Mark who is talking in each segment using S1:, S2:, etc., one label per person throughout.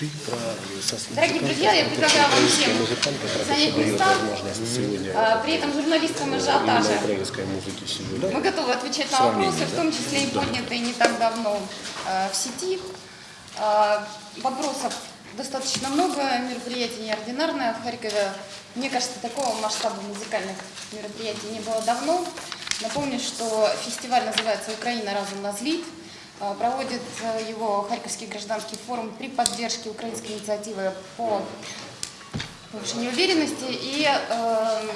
S1: ты про
S2: Дорогие друзья, я предлагаю вам всем занять места.
S1: сегодня
S2: При этом
S1: украинской музыки сегодня.
S2: мы готовы отвечать на вопросы, в том числе и поднятые не так давно э, в сети. А, Вопросов достаточно много, мероприятие неординарное в Харькове. Мне кажется, такого масштаба музыкальных мероприятий не было давно. Напомню, что фестиваль называется «Украина разом назлит». А, Проводит э, его Харьковский гражданский форум при поддержке украинской инициативы по повышению уверенности. И э,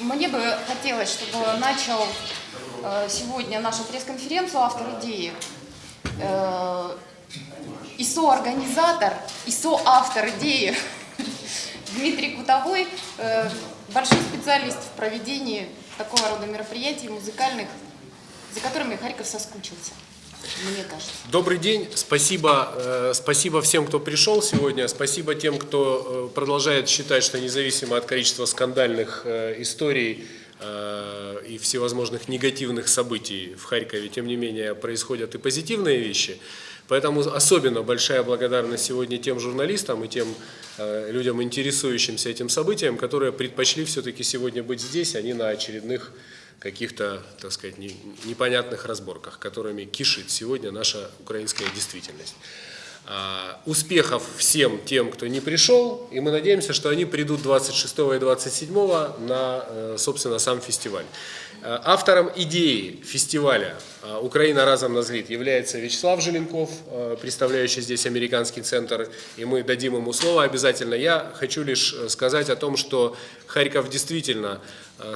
S2: мне бы хотелось, чтобы начал э, сегодня нашу пресс-конференцию автор идеи э, и соорганизатор, и соавтор идеи Дмитрий Кутовой, э, большой специалист в проведении такого рода мероприятий музыкальных, за которыми Харьков соскучился, мне кажется.
S3: Добрый день, спасибо, э, спасибо всем, кто пришел сегодня, спасибо тем, кто э, продолжает считать, что независимо от количества скандальных э, историй и всевозможных негативных событий в Харькове, тем не менее происходят и позитивные вещи. Поэтому особенно большая благодарность сегодня тем журналистам и тем людям, интересующимся этим событием, которые предпочли все-таки сегодня быть здесь, а не на очередных каких-то, так сказать, не- непонятных разборках, которыми кишит сегодня наша украинская действительность. А, Успехов всем тем, кто не пришел, и мы надеемся, что они придут 26 и 27 на, э, собственно, сам фестиваль. Э, Автором идеи фестиваля э, «Украина разом назлит» является Вячеслав Желенков, э, представляющий здесь американский центр, и мы дадим ему слово обязательно. Я хочу лишь сказать о том, что Харьков действительно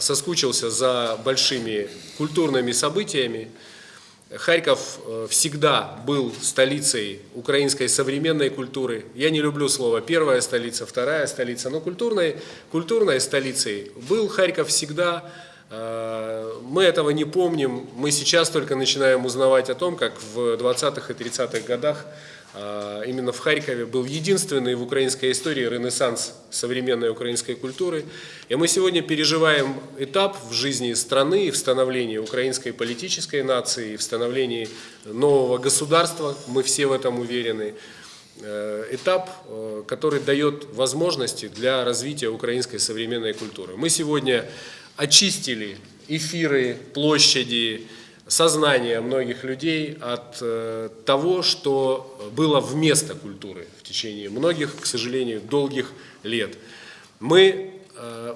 S3: соскучился за большими культурными событиями, Харьков всегда был столицей украинской современной культуры. Я не люблю слово первая столица, вторая столица, но культурной, культурной столицей был Харьков всегда. Мы этого не помним. Мы сейчас только начинаем узнавать о том, как в 20-х и 30-х годах э, именно в Харькове был единственный в украинской истории ренессанс современной украинской культуры. И мы сегодня переживаем этап в жизни страны в становлении украинской политической нации, в становлении нового государства, мы все в этом уверены. Э, Этап, э, который дает возможности для развития украинской современной культуры. Мы сегодня очистили эфиры, площади, сознание многих людей от э, того, что было вместо культуры в течение многих, к сожалению, долгих лет. Мы э,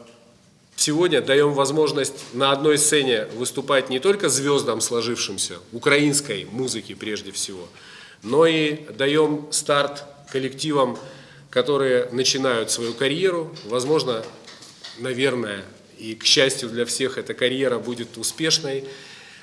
S3: сегодня даем возможность на одной сцене выступать не только звездам сложившимся, украинской музыки прежде всего, но и даем старт коллективам, которые начинают свою карьеру, возможно, наверное, и к счастью для всех эта карьера будет успешной.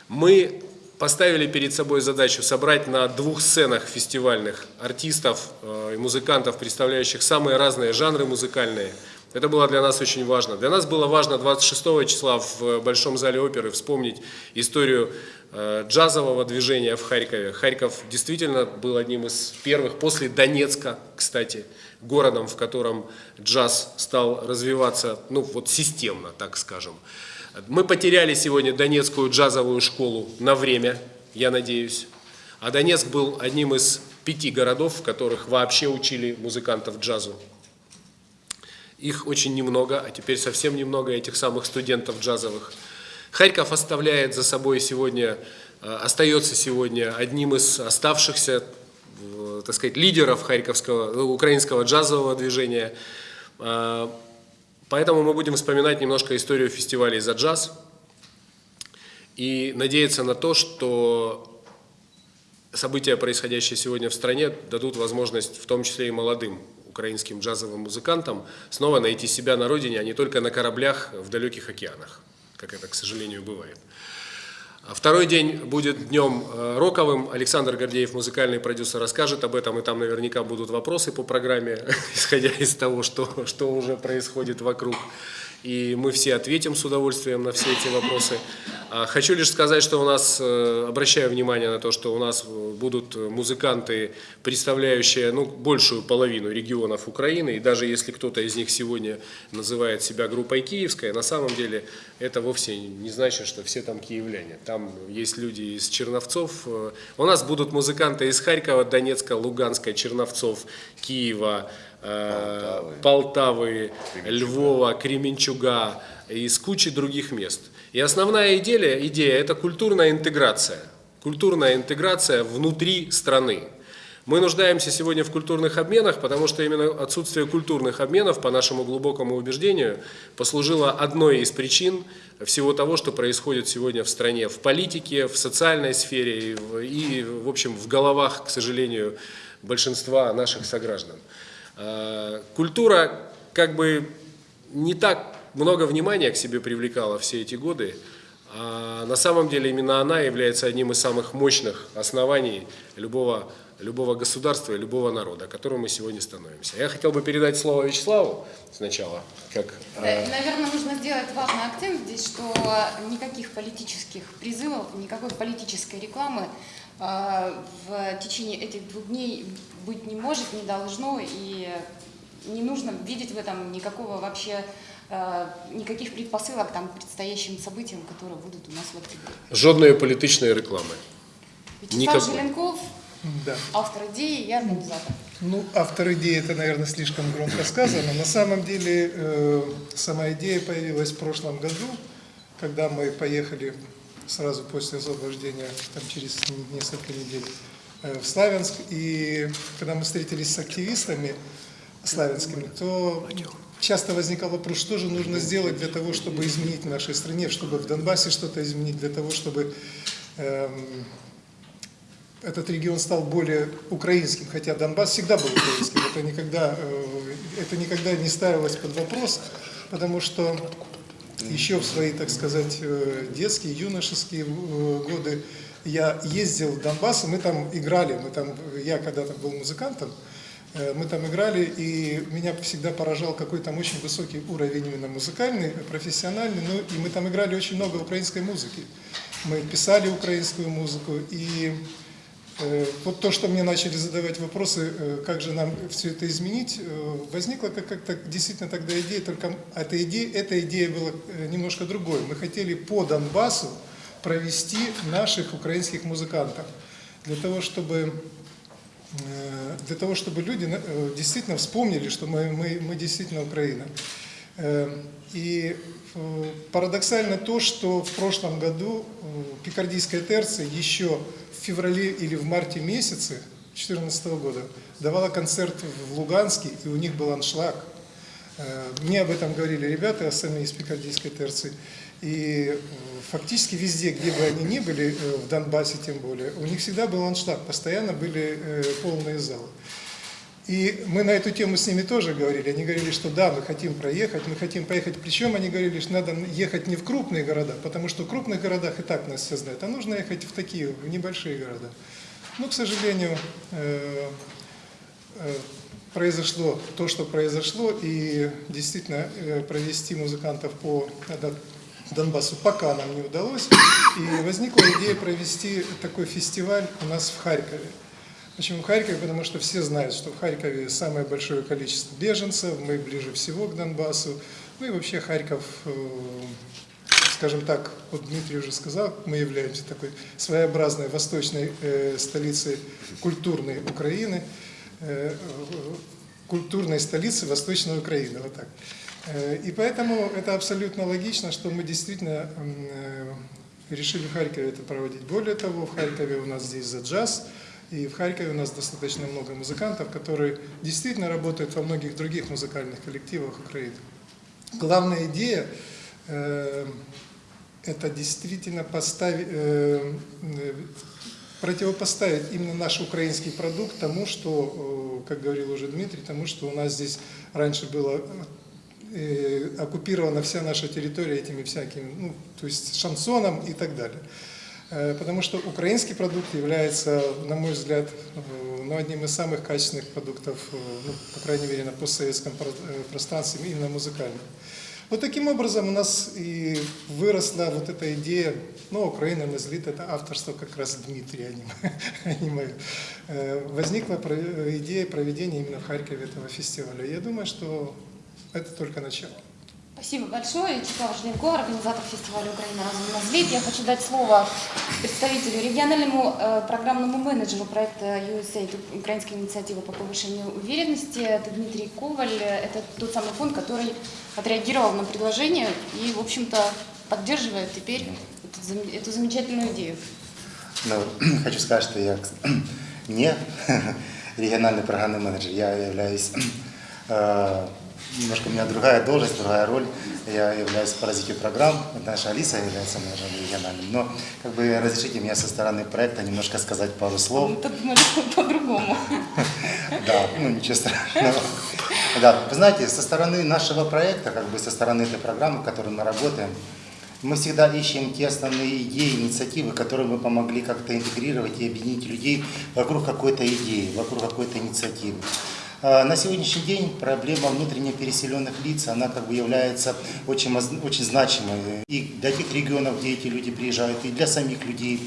S3: Мы поставили перед собой задачу собрать на двух сценах фестивальных артистов э, и музыкантов, представляющих самые разные жанры музыкальные. Это было для нас очень важно. Для нас было важно 26 числа в Большом зале оперы вспомнить историю э, джазового движения в Харькове. Харьков действительно был одним из первых, после Донецка, кстати, городом, в котором джаз стал развиваться, ну вот системно, так скажем. Мы потеряли сегодня Донецкую джазовую школу на время, я надеюсь. А Донецк был одним из пяти городов, в которых вообще учили музыкантов джазу. Их очень немного, а теперь совсем немного этих самых студентов джазовых. Харьков оставляет за собой сегодня, э, остается сегодня одним из оставшихся, так сказать, лидеров харьковского, украинского джазового движения. Э, Поэтому мы будем вспоминать немножко историю фестивалей за джаз и надеяться на то, что события, происходящие сегодня в стране, дадут возможность, в том числе и молодым украинским джазовым музыкантам, снова найти себя на родине, а не только на кораблях в далеких океанах, как это, к сожалению, бывает. А Второй день будет днем э, роковым. Александр Гордеев, музыкальный продюсер, расскажет об этом, и там наверняка будут вопросы по программе, исходя из того, что, что уже происходит вокруг. И мы все ответим с удовольствием на все эти вопросы. А Хочу лишь сказать, что у нас, э, обращаю внимание на то, что у нас э, будут музыканты, представляющие ну, большую половину регионов Украины, и даже если кто-то из них сегодня называет себя группой киевская, на самом деле это вовсе не значит, что все там киевляне. Там есть люди из Черновцов. Э, У нас будут музыканты из Харькова, Донецка, Луганска, Черновцов, Киева, э, Полтавы, Львова, Кременчуга и с кучей других мест. И основная идея, идея – это культурная интеграция. Культурная интеграция внутри страны. Мы нуждаемся сегодня в культурных обменах, потому что именно отсутствие культурных обменов, по нашему глубокому убеждению, послужило одной из причин всего того, что происходит сегодня в стране, в политике, в социальной сфере и, в общем, в головах, к сожалению, большинства наших сограждан. Э, Культура как бы не так много внимания к себе привлекала все эти годы, а на самом деле именно она является одним из самых мощных оснований любого, любого государства и любого народа, которым мы сегодня становимся. Я хотел бы передать слово Вячеславу сначала, как
S2: Да, Наверное, нужно сделать важный акцент здесь, что никаких политических призывов, никакой политической рекламы э, в течение этих двух дней быть не может, не должно, и не нужно видеть в этом никакого вообще э, никаких предпосылок там, к предстоящим событиям, которые будут у нас в октябре.
S3: жодної політичної реклами.
S2: Вячеслав
S3: Никакой.
S2: Желенков,
S4: Да.
S2: автор идеи и организатор.
S4: Ну, автор идеи это, наверное, слишком громко сказано. На самом деле, э, сама идея появилась в прошлом году, когда мы поехали сразу после освобождения, там, через несколько недель, э, в Славянск. И когда мы встретились с активистами славянскими, то часто возникал вопрос, что же нужно сделать для того, чтобы изменить в нашей стране, чтобы в Донбассе что-то изменить, для того, чтобы эм, этот регион стал более украинским, хотя Донбасс всегда был украинским, это никогда, э, это никогда не ставилось под вопрос, потому что еще в свои, так сказать, э, детские, юношеские э, годы я ездил в Донбасс, и мы там играли, мы там, я когда-то был музыкантом, э, мы там играли, и меня всегда поражал какой там очень высокий уровень именно музыкальный, профессиональный, ну и мы там играли очень много украинской музыки. Мы писали украинскую музыку, и Вот то, что мне начали задавать вопросы, э, как же нам все это изменить, э, возникла как- как-то действительно тогда идея, только эта идея, эта идея была э, немножко другой. Мы хотели по Донбассу провести наших украинских музыкантов, для того, чтобы э, для того, чтобы люди э, действительно вспомнили, что мы, мы, мы действительно Украина. Э, И э, парадоксально то, что в прошлом году э, Пикардийская терция еще феврале или в марте месяце 2014 года давала концерт в Луганске, и у них был аншлаг. Э, Мне об этом говорили ребята, сами из Пикардийской терции. И э, фактически везде, где бы они ни были, э, в Донбассе тем более, у них всегда был аншлаг, постоянно были полные залы. И мы на эту тему с ними тоже говорили. Они говорили, что да, мы хотим проехать, мы хотим поехать. Причем они говорили, что надо ехать не в крупные города, потому что в крупных городах и так нас все знают, а нужно ехать в такие, в небольшие города. Но, к сожалению, э, э, произошло то, что произошло, и действительно э, провести музыкантов по Донбассу пока нам не удалось. И возникла идея провести такой фестиваль у нас в Харькове. Почему в Харькове? Потому что все знают, что в Харькове самое большое количество беженцев, мы ближе всего к Донбассу. Ну и вообще Харьков, э, скажем так, вот Дмитрий уже сказал, мы являемся такой своеобразной восточной э, столицей культурной Украины, э, культурной столицы Восточной Украины, вот так. И поэтому это абсолютно логично, что мы действительно решили в Харькове это проводить. Более того, в Харькове у нас здесь за джаз, и в Харькове у нас достаточно много музыкантов, которые действительно работают во многих других музыкальных коллективах Украины. Главная идея э, это действительно поставить, э, э, противопоставить именно наш украинский продукт тому, что, э, как говорил уже Дмитрий, тому, что у нас здесь раньше было э, оккупирована вся наша территория этими всякими, ну, то есть шансоном и так далее. Э, Потому что украинский продукт является, на мой взгляд, э, ну, одним из самых качественных продуктов, э, ну, по крайней мере, на постсоветском про- пространстве, именно музыкальным. Вот таким образом у нас и выросла вот эта идея, ну, Украина на злит, это авторство как раз Дмитрия, а не, а мое. Возникла идея проведения именно в Харькове этого фестиваля. Я думаю, что это только начало.
S2: Спасибо большое. Чикаго Жленко, организатор фестиваля «Украина разум на взлет». Я хочу дать слово представителю, региональному э, программному менеджеру проекта USAID, украинской инициативы по повышению уверенности. Это Дмитрий Коваль. Это тот самый фонд, который отреагировал на предложение и, в общем-то, поддерживает теперь эту, эту замечательную идею.
S5: Ну, хочу сказать, что я не региональный программный менеджер, я являюсь, э, немножко у меня другая должность, другая роль, я являюсь по развитию программ, наша Алиса является менеджером региональным, но как бы разрешите мне со стороны проекта немножко сказать пару слов.
S2: Мы подумали по-другому.
S5: Да, ну ничего страшного. Да, вы знаете, со стороны нашего проекта, как бы со стороны этой программы, в которой мы работаем, мы всегда ищем те основные идеи, инициативы, которые мы помогли как-то интегрировать и объединить людей вокруг какой-то идеи, вокруг какой-то инициативы. А, На сегодняшний день проблема внутренне переселенных лиц, она как бы является очень, очень значимой и для тех регионов, где эти люди приезжают, и для самих людей.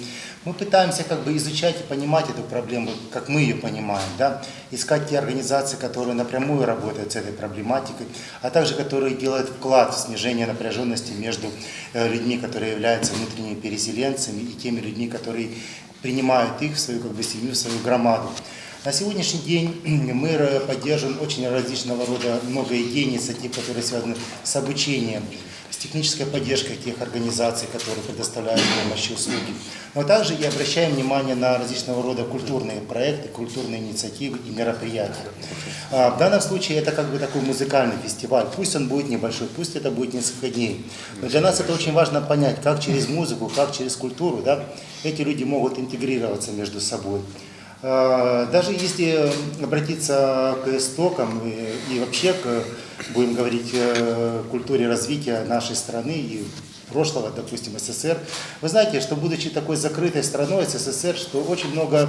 S5: Мы пытаемся как бы изучать и понимать эту проблему, как мы ее понимаем, да? искать те организации, которые напрямую работают с этой проблематикой, а также которые делают вклад в снижение напряженности между э, людьми, которые являются внутренними переселенцами, и теми людьми, которые принимают их в свою как бы, семью, в свою громаду. На сегодняшний день мы ра- поддерживаем очень различного рода много идей, инициатив, которые связаны с обучением, с технической поддержкой тех организаций, которые предоставляют помощь и услуги. Но также и обращаем внимание на различного рода культурные проекты, культурные инициативы и мероприятия. А, В данном случае это как бы такой музыкальный фестиваль. Пусть он будет небольшой, пусть это будет несколько дней. Но для нас это очень важно понять, как через музыку, как через культуру да, эти люди могут интегрироваться между собой. Э, Даже если обратиться к истокам и, вообще к, будем говорить, э, культуре развития нашей страны и прошлого, допустим, СССР, вы знаете, что будучи такой закрытой страной СССР, что очень много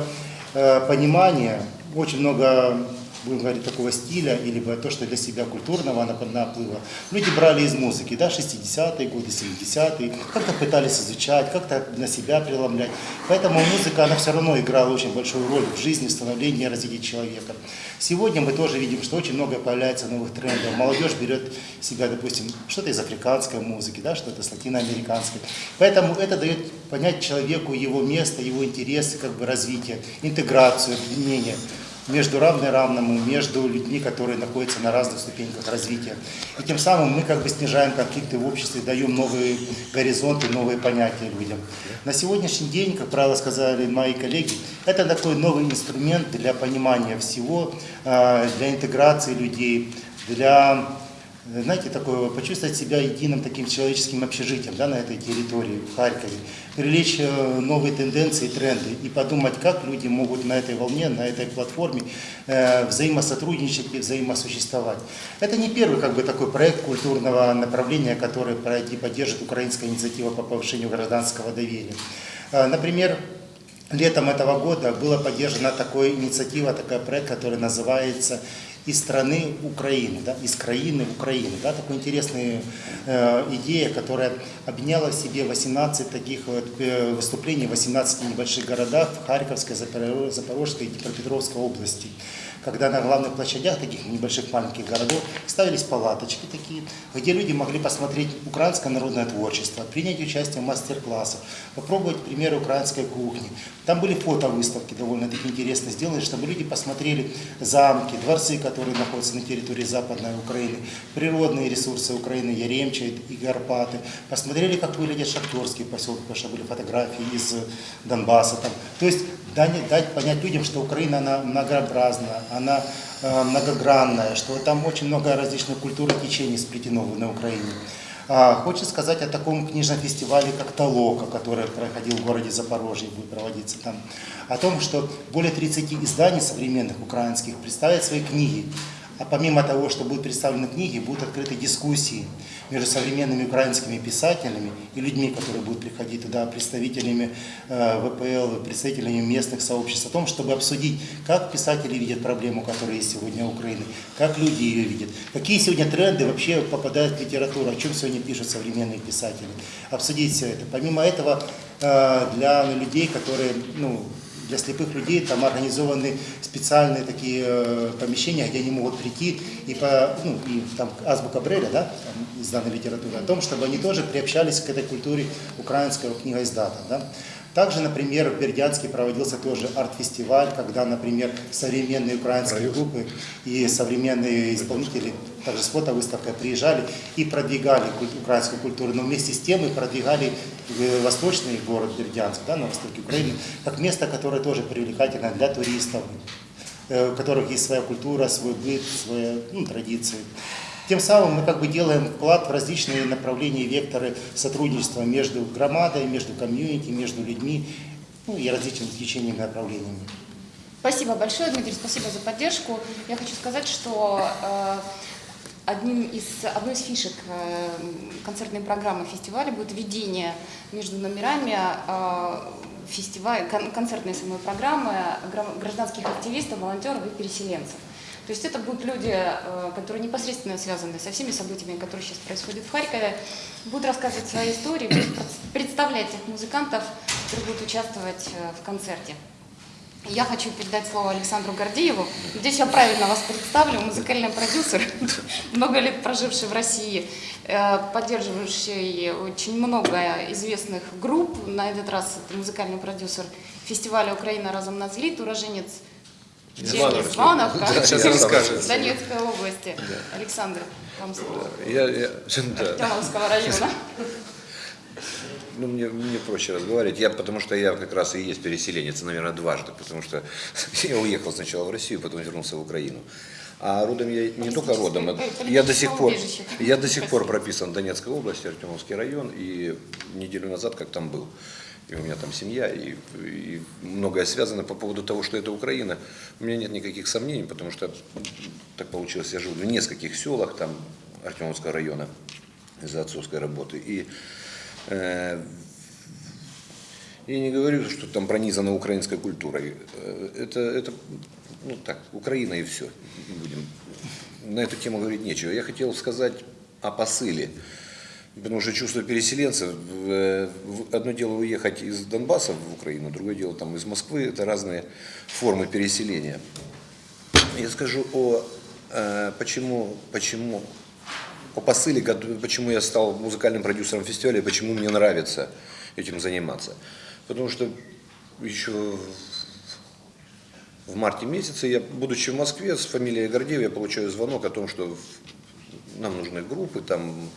S5: э, понимания, очень много будем говорить, такого стиля, или то, что для себя культурного нап- наплыва, люди брали из музыки, да, 60-е годы, 70-е, как-то пытались изучать, как-то на себя преломлять. Поэтому музыка, она все равно играла очень большую роль в жизни, в становлении и развитии человека. Сегодня мы тоже видим, что очень много появляется новых трендов. Молодежь берет себя, допустим, что-то из африканской музыки, да, что-то с латиноамериканской. Поэтому это дает понять человеку его место, его интересы, как бы развитие, интеграцию, объединение между равной равному, между людьми, которые находятся на разных ступеньках развития. И тем самым мы как бы снижаем конфликты в обществе, даем новые горизонты, новые понятия людям. На сегодняшний день, как правило сказали мои коллеги, это такой новый инструмент для понимания всего, э, для интеграции людей, для знаете, такое, почувствовать себя единым таким человеческим общежитием да, на этой территории, в Харькове, привлечь э, новые тенденции тренды и подумать, как люди могут на этой волне, на этой платформе э, взаимосотрудничать и взаимосуществовать. Это не первый как бы, такой проект культурного направления, который поддержит украинская инициатива по повышению гражданского доверия. Э, Например, Летом этого года была поддержана такая инициатива, такой проект, который называется «Из страны Украины», да, «Из краины Украины». Да, такая интересная э, идея, которая объединяла в себе 18 таких вот, э, выступлений в 18 небольших городах в Харьковской, Запоро- Запорожской и Днепропетровской области когда на главных площадях таких небольших маленьких городов ставились палаточки такие, где люди могли посмотреть украинское народное творчество, принять участие в мастер-классах, попробовать примеры украинской кухни. Там были фотовыставки довольно-таки интересно сделаны, чтобы люди посмотрели замки, дворцы, которые находятся на территории Западной Украины, природные ресурсы Украины, Яремча и Карпаты, посмотрели, как выглядят шахтерские поселки, потому что были фотографии из Донбасса. Там. То есть дать, дать понять людям, что Украина она многообразна, она э, многогранная, что там очень много различных культур и течений сплетено на Украине. А, Хочется сказать о таком книжном фестивале, как «Толока», который проходил в городе Запорожье, будет проводиться там. О том, что более 30 изданий современных украинских представят свои книги А помимо того, что будут представлены книги, будут открыты дискуссии между современными украинскими писателями и людьми, которые будут приходить туда, представителями э, ВПЛ, представителями местных сообществ, о том, чтобы обсудить, как писатели видят проблему, которая есть сегодня у Украины, как люди ее видят, какие сегодня тренды вообще попадают в литературу, о чем сегодня пишут современные писатели. Обсудить все это. Помимо этого, э, для людей, которые, ну, для слепых людей там организованы специальные такие э, помещения, где они могут прийти и по, ну, и там азбука Бреля, да, там, из данной литературы, о том, чтобы они тоже приобщались к этой культуре украинского книгоиздата, да. Также, например, в Бердянске проводился тоже арт-фестиваль, когда, например, современные украинские группы и современные исполнители, также с фотовыставкой приезжали и продвигали украинскую культуру, но вместе с тем и продвигали э, восточный город Бердянск, да, на востоке Украины, как место, которое тоже привлекательно для туристов, э, у которых есть своя культура, свой быт, свои ну, традиции. Тем самым мы как бы делаем вклад в различные направления и векторы сотрудничества между громадой, между комьюнити, между людьми ну, и различными течениями и направлениями.
S2: Спасибо большое, Дмитрий, спасибо за поддержку. Я хочу сказать, что э, одним из, одной из фишек э, концертной программы фестиваля будет введение между номерами э, фестиваля, кон- концертной самой программы гра- гражданских активистов, волонтеров и переселенцев. То есть это будут люди, э, которые непосредственно связаны со всеми событиями, которые сейчас происходят в Харькове, будут рассказывать свои истории, будут пред- представлять тех музыкантов, которые будут участвовать в концерте. Я хочу передать слово Александру Гордееву. Надеюсь, я правильно вас представлю. Музыкальный продюсер, много лет проживший в России, э, поддерживающий очень много известных групп. На этот раз это музыкальный продюсер фестиваля «Украина разом на взлет», уроженец
S3: Сейчас расскажет.
S2: Донецкой области. Александр, вам слово.
S6: Я, я, да.
S2: Артемовского района.
S6: Ну, мне, мне проще разговаривать. Я, потому что я как раз и есть переселенец, наверное, дважды, потому что я уехал сначала в Россию, потом вернулся в Украину. А родом я не только родом, а я до сих пор, я до сих пор прописан в Донецкой области, Артемовский район, и неделю назад как там был. И у меня там семья, и, и многое связано по поводу того, что это Украина. У меня нет никаких сомнений, потому что так получилось, я жил в нескольких селах там Артемовского района из-за отцовской работы. И я не говорю, что там пронизано украинской культурой. Э, Это, это ну так, Украина и все. Будем. На эту тему говорить нечего. Я хотел сказать о посыле. Потому что чувство переселенца, в- в- одно дело уехать из Донбасса в Украину, другое дело там из Москвы, это разные формы переселения. Я скажу о э, почему, почему, о посыле, почему я стал музыкальным продюсером фестиваля, почему мне нравится этим заниматься. Потому что еще в марте месяце, я, будучи в Москве, с фамилией Гордеев, я получаю звонок о том, что нам нужны группы там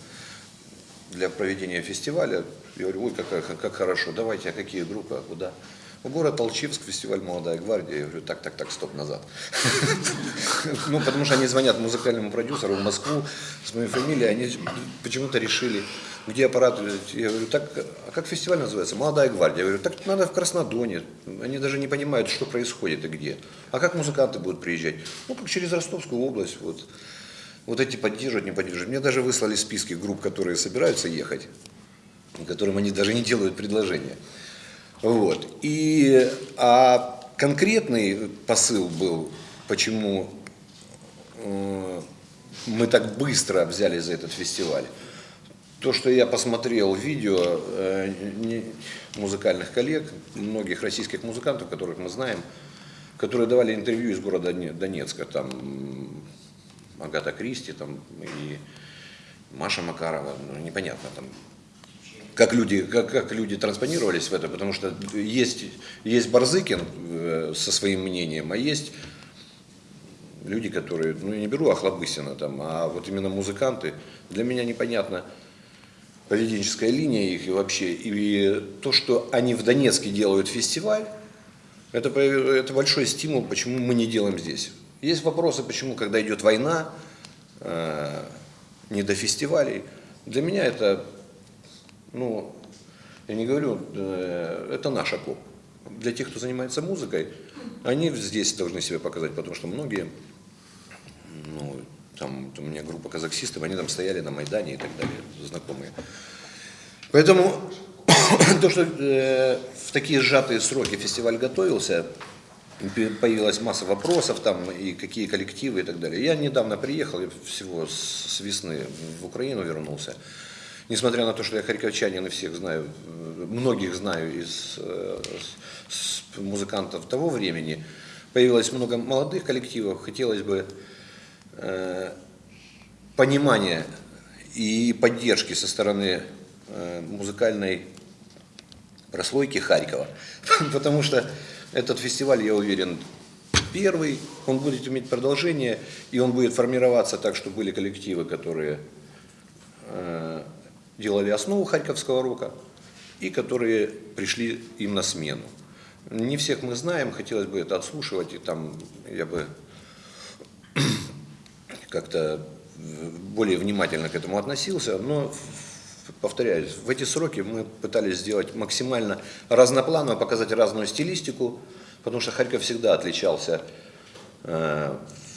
S6: для проведения фестиваля. Я говорю, ой, как, как, как хорошо, давайте, а какие группы, а куда? В город Толчевск, фестиваль «Молодая гвардия». Я говорю, так, так, так, стоп, назад. Ну, потому что они звонят музыкальному продюсеру в Москву с моей фамилией, они почему-то решили, где аппарат. Я говорю, так, а как фестиваль называется? «Молодая гвардия». Я говорю, так надо в Краснодоне. Они даже не понимают, что происходит и где. А как музыканты будут приезжать? Ну, как через Ростовскую область, вот. Вот эти поддерживают, не поддерживают. Мне даже выслали списки групп, которые собираются ехать, которым они даже не делают предложения. Вот. И, а конкретный посыл был, почему э, мы так быстро взялись за этот фестиваль. То, что я посмотрел видео э, музыкальных коллег, многих российских музыкантов, которых мы знаем, которые давали интервью из города Доне- Донецка, там Агата Кристи там, и Маша Макарова, ну, непонятно там, как люди, как, как люди транспонировались в это, потому что есть, есть Барзыкин э, со своим мнением, а есть люди, которые, ну я не беру Охлобыстина там, а вот именно музыканты, для меня непонятно поведенческая линия их и вообще, и то, что они в Донецке делают фестиваль, это, по- это большой стимул, почему мы не делаем здесь. Есть вопросы, почему, когда идет война, э, не до фестивалей. Для меня это, ну, я не говорю, э, это наш окоп. Для тех, кто занимается музыкой, они здесь должны себя показать, потому что многие ну, там у меня группа казахстистов, они там стояли на Майдане и так далее, знакомые. Поэтому то, что э, в такие сжатые сроки фестиваль готовился, появилась масса вопросов там и какие коллективы и так далее. Я недавно приехал, я всего с весны в Украину вернулся. Несмотря на то, что я харьковчанин и всех знаю, многих знаю из э, музыкантов того времени, появилось много молодых коллективов. Хотелось бы э, понимания и поддержки со стороны э, музыкальной прослойки Харькова. Потому что этот фестиваль, я уверен, первый, он будет иметь продолжение, и он будет формироваться так, что были коллективы, которые делали основу харьковского рока, и которые пришли им на смену. Не всех мы знаем, хотелось бы это отслушивать, и там я бы как-то более внимательно к этому относился, но, повторяюсь, в эти сроки мы пытались сделать максимально разнопланово, показать разную стилистику, потому что Харьков всегда отличался э,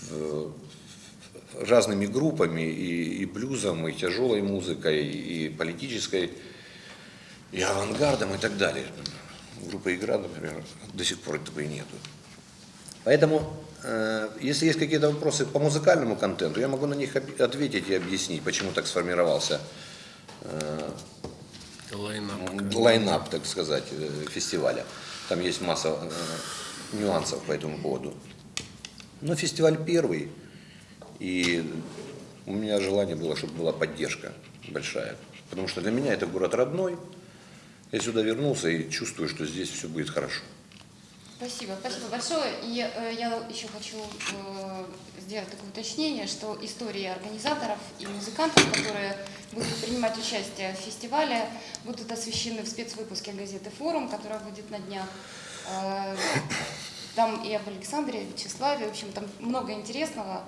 S6: в- разными группами, и, и блюзом, и тяжелой музыкой, и политической, и авангардом, и так далее. Группа «Игра», например, до сих пор этого и нету. Поэтому, э, если есть какие-то вопросы по музыкальному контенту, я могу на них ответить и объяснить, почему так сформировался э,
S3: Line-up.
S6: line-up, так сказать, э, фестиваля. Там есть масса нюансов по этому поводу. Но фестиваль первый, и у меня желание было, чтобы была поддержка большая. Потому что для меня это город родной. Я сюда вернулся и чувствую, что здесь все будет хорошо.
S2: Спасибо, спасибо большое. И э, я еще хочу э, сделать такое уточнение, что истории организаторов и музыкантов, которые будут принимать участие в фестивале, будут освещены в спецвыпуске газеты «Форум», которая выйдет на днях. Э, там и об Александре, и Вячеславе, в общем, там много интересного.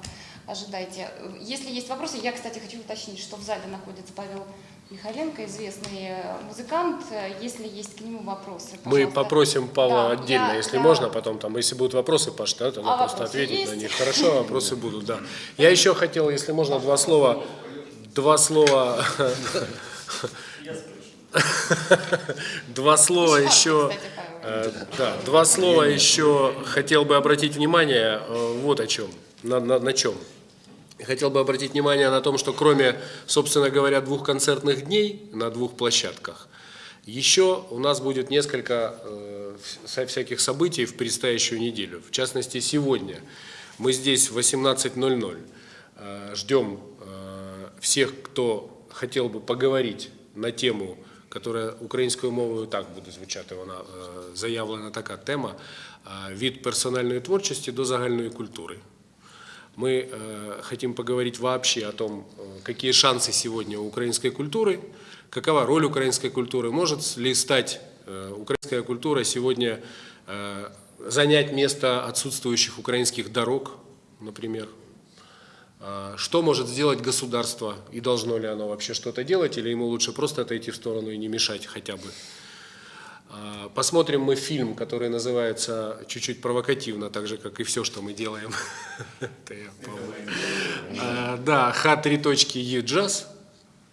S2: Ожидайте. Если есть вопросы, я, кстати, хочу уточнить, что в зале находится Павел Михаленко, известный э, музыкант. Если есть к нему вопросы,
S3: Мы
S2: пожалуйста.
S3: попросим Павла
S2: Да,
S3: отдельно,
S2: я-
S3: если
S2: я-
S3: можно, потом там, если будут вопросы, Паш, да, тогда
S2: А
S3: просто ответить на
S2: есть?
S3: них. Хорошо, вопросы будут, да. Я еще хотел, если можно, два слова, два слова, два слова еще, э, да, два слова еще хотел бы обратить внимание э, вот о чем, на, на, на чем Хотел бы обратить внимание на том, что кроме, собственно говоря, двух концертных дней на двух площадках, еще у нас будет несколько э, вся- всяких событий в предстоящую неделю. В частности, сегодня мы здесь в 18.00 э, ждем э, всех, кто хотел бы поговорить на тему, которая українською мовою так буде звучати, вона е, заявлена така тема е, від персональної творчості до загальної культури. Мы э, хотим поговорить вообще о том, э, какие шансы сегодня у украинской культуры, какова роль украинской культуры, может ли стать э, украинская культура сегодня занять место отсутствующих украинских дорог, например. А, Что может сделать государство и должно ли оно вообще что-то делать, или ему лучше просто отойти в сторону и не мешать хотя бы. А, Посмотрим мы фильм, который называется чуть-чуть провокативно, так же, как и все, что мы делаем. А, Да, Х3 точки Е джаз.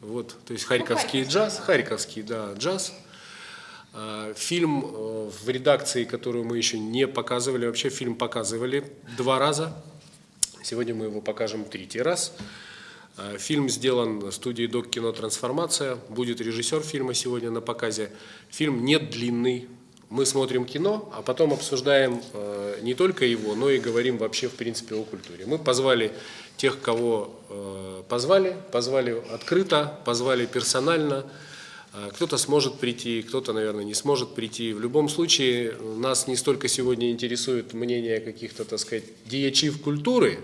S3: Вот, то есть харьковский джаз, харьковский, да, джаз. А, Фильм э, в редакции, которую мы еще не показывали, вообще фильм показывали два раза. Сегодня мы его покажем третий раз. А, Фильм сделан студией Док Кино Трансформация. Будет режиссер фильма сегодня на показе. Фильм не длинный. Мы смотрим кино, а потом обсуждаем э, не только его, но и говорим вообще в принципе о культуре. Мы позвали тех, кого э, позвали, позвали открыто, позвали персонально. Кто-то сможет прийти, кто-то, наверное, не сможет прийти. В любом случае, нас не столько сегодня интересует мнение каких-то, так сказать, деячив культуры,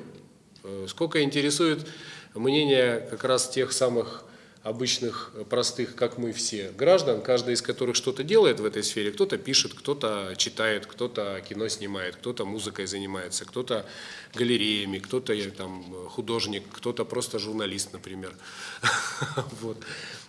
S3: э, сколько интересует мнение как раз тех самых обычных, э, простых, как мы все, граждан, каждый из которых что-то делает в этой сфере. Кто-то пишет, кто-то читает, кто-то кино снимает, кто-то музыкой занимается, кто-то галереями, кто-то э, там художник, кто-то просто журналист, например. Вот.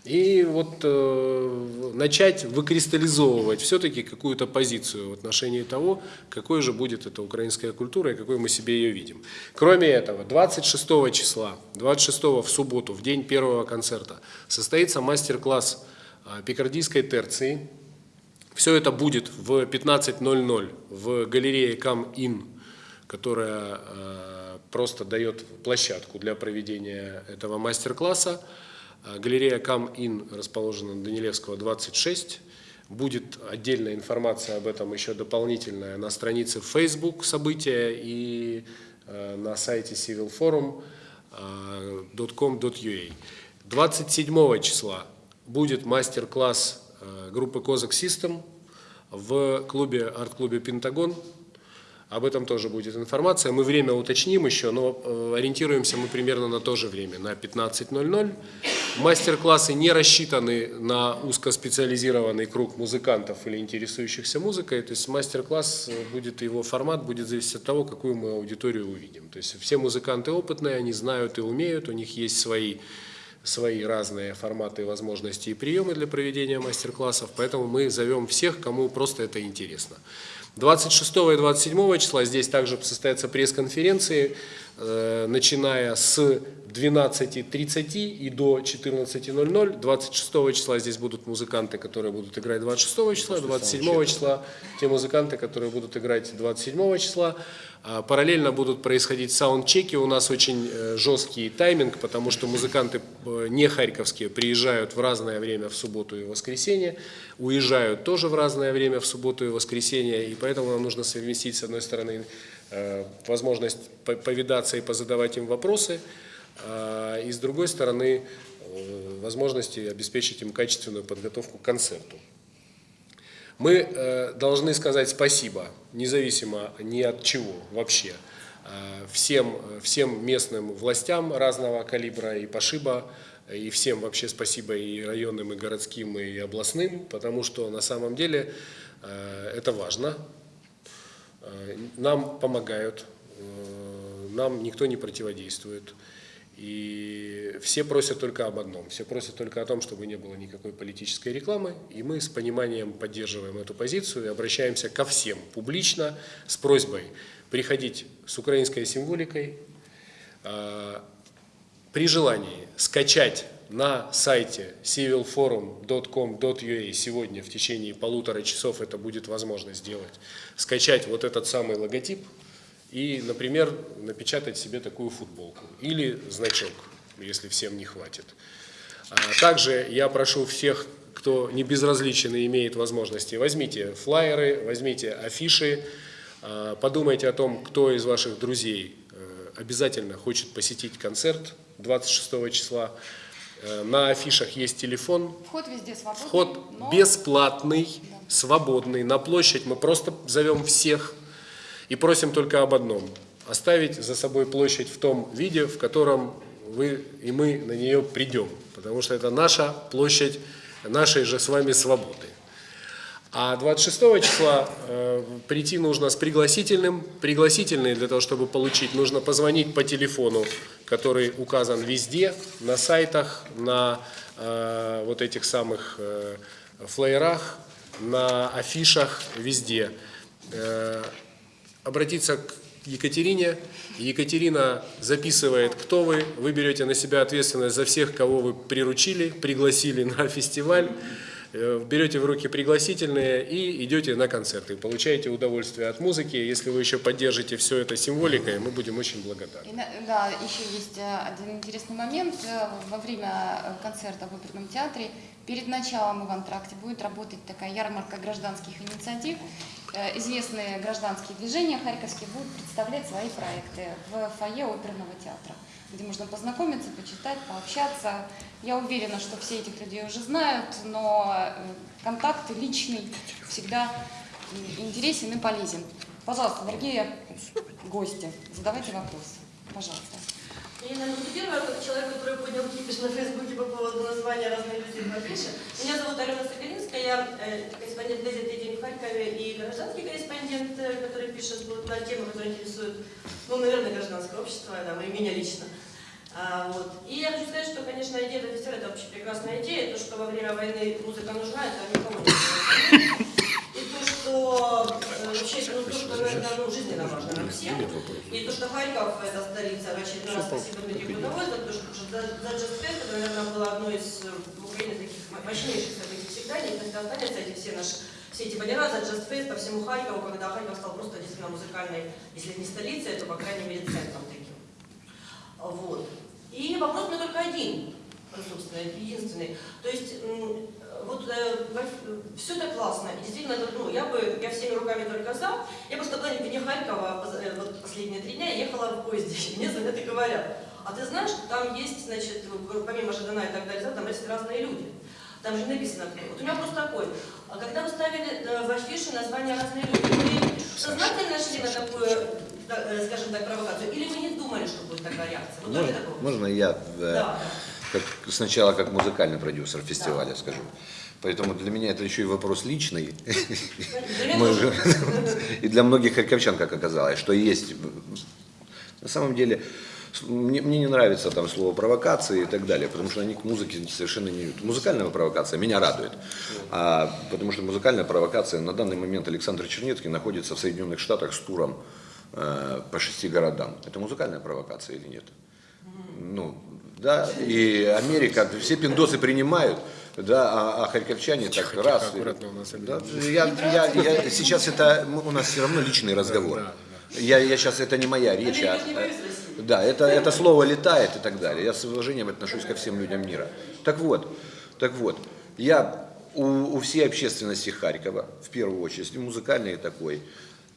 S3: И вот э, начать выкристаллизовывать все-таки какую-то позицию в отношении того, какой же будет эта украинская культура и какой мы себе ее видим. Кроме этого, 26 числа, 26 в субботу, в день первого концерта, состоится мастер-класс э, пикардийской терции. Все это будет в 15.00 в галерее Кам-Ин, которая э, просто дает площадку для проведения этого мастер-класса. А, галерея Кам-Ин расположена на Данилевского, 26. Будет отдельная информация об этом еще дополнительная на странице Facebook события и э, на сайте civilforum.com.ua. 27 числа будет мастер-класс группы Козак System в клубе, арт-клубе Пентагон об этом тоже будет информация. Мы время уточним еще, но э, ориентируемся мы примерно на то же время, на 15.00. Мастер-классы не рассчитаны на узкоспециализированный круг музыкантов или интересующихся музыкой. То есть мастер-класс э, будет, его формат будет зависеть от того, какую мы аудиторию увидим. То есть все музыканты опытные, они знают и умеют, у них есть свои свои разные форматы, возможности и приемы для проведения мастер-классов, поэтому мы зовем всех, кому просто это интересно. 26 и 27 числа здесь также состоятся пресс-конференции, э, начиная с 12.30 и до 14.00. 26 числа здесь будут музыканты, которые будут играть 26 числа, 27 числа те музыканты, которые будут играть 27 числа. А параллельно будут происходить саундчеки, у нас очень э, жесткий тайминг, потому что музыканты э, не харьковские приезжают в разное время в субботу и воскресенье, уезжают тоже в разное время в субботу и воскресенье, и поэтому нам нужно совместить, с одной стороны, э, возможность повидаться и позадавать им вопросы, и с другой стороны, возможности обеспечить им качественную подготовку к концерту. Мы э, должны сказать спасибо, независимо ни от чего вообще, э, всем, всем местным властям разного калибра и пошиба, и всем вообще спасибо и районным, и городским, и областным, потому что на самом деле э, это важно. Нам помогают, нам никто не противодействует. И все просят только об одном, все просят только о том, чтобы не было никакой политической рекламы, и мы с пониманием поддерживаем эту позицию и обращаемся ко всем публично с просьбой приходить с украинской символикой, а, при желании скачать на сайте civilforum.com.ua сегодня в течение полутора часов это будет возможно сделать, скачать вот этот самый логотип, и, например, напечатать себе такую футболку или значок, если всем не хватит. А также я прошу всех, кто не безразличен и имеет возможности, возьмите флайеры, возьмите афиши, а, подумайте о том, кто из ваших друзей э, обязательно хочет посетить концерт 26 числа. Э, на афишах есть телефон.
S2: Вход везде свободный.
S3: Вход
S2: но...
S3: бесплатный, свободный. На площадь мы просто зовем всех и просим только об одном – оставить за собой площадь в том виде, в котором вы и мы на нее придем, потому что это наша площадь нашей же с вами свободы. А 26 числа э, прийти нужно с пригласительным. Пригласительный для того, чтобы получить, нужно позвонить по телефону, который указан везде, на сайтах, на э, вот этих самых э, флеерах, на афишах, везде. Э, обратиться к Екатерине. Екатерина записывает, кто вы. Вы берете на себя ответственность за всех, кого вы приручили, пригласили на фестиваль. Э, берете в руки пригласительные и идете на концерты. Получаете удовольствие от музыки. Если вы еще поддержите все это символикой, мы будем очень благодарны.
S2: И, да, еще есть э, один интересный момент. Э, во время концерта в оперном театре перед началом в антракте будет работать такая ярмарка гражданских инициатив. Известные гражданские движения харьковские будут представлять свои проекты в фойе оперного театра где можно познакомиться, почитать, пообщаться. Я уверена, что все этих людей уже знают, но э, контакт личный всегда интересен и полезен. Пожалуйста, дорогие гости, задавайте вопросы. Пожалуйста.
S7: Наверное, буду первая, как человек, который поднял кипиш на Фейсбуке по поводу названия разных людей в афише. Меня зовут Алена Соколинская, я э, корреспондент газеты «День в Харькове» и гражданский корреспондент, э, который пишет вот, на темы, которые интересуют, ну, наверное, гражданское общество, да, и меня лично. А, вот. И я хочу сказать, что, конечно, идея фестиваля – это вообще прекрасная идея. То, что во время войны музыка нужна, это никому не. И что э, вообще, ну, то, что, наверное, ну, жизненно важно нам всем. И то, что Харьков – это столица, в очередной раз спасибо Дмитрию что потому что Just Fest, это, наверное, было одно из э, в Украине таких мощнейших событий всегда, и это останется эти все наши все эти баннера за Just Fest по всему Харькову, когда Харьков стал просто действительно музыкальной, если не столицей, то, по крайней мере, центром таким. Вот. И вопрос у меня только один, собственно, единственный. То есть, вот все это классно, и действительно, это, ну, я бы, я всеми руками только за. Я просто была вне Харькова, э, вот последние три дня, ехала в поезде, и мне звонят и говорят, а ты знаешь, что там есть, значит, помимо Жадана и так далее, там есть разные люди. Там же написано, вот у меня вопрос такой, а когда вы ставили э, в афише название разные люди, вы сознательно шли на такую, э, скажем так, провокацию, или вы не думали, что будет такая реакция? Вот
S6: Можно, можно я э,
S7: Да.
S6: Как, сначала как музыкальный продюсер фестиваля скажу? Поэтому для меня это еще и вопрос личный. И для многих харьковчан, как оказалось, что есть... На самом деле, мне, мне не нравится там слово провокации и так далее, потому что они к музыке совершенно не идут. Музыкальная провокация меня радует, а, потому что музыкальная провокация на данный момент Александр Чернецкий находится в Соединенных Штатах с туром э, по шести городам. Это музыкальная провокация или нет? Ну, да, и Америка, все пиндосы принимают, да, а, а харьковчане так раз.
S3: аккуратно у нас
S6: да, я, я, я- сейчас это м, у нас все равно личный разговор. Я, я сейчас, это не моя речь, а,
S7: России.
S6: да, это, это слово летает и так далее. Я с уважением отношусь ко всем людям мира. Так вот, так вот, я у, у всей общественности Харькова, в первую очередь, и музыкальной такой,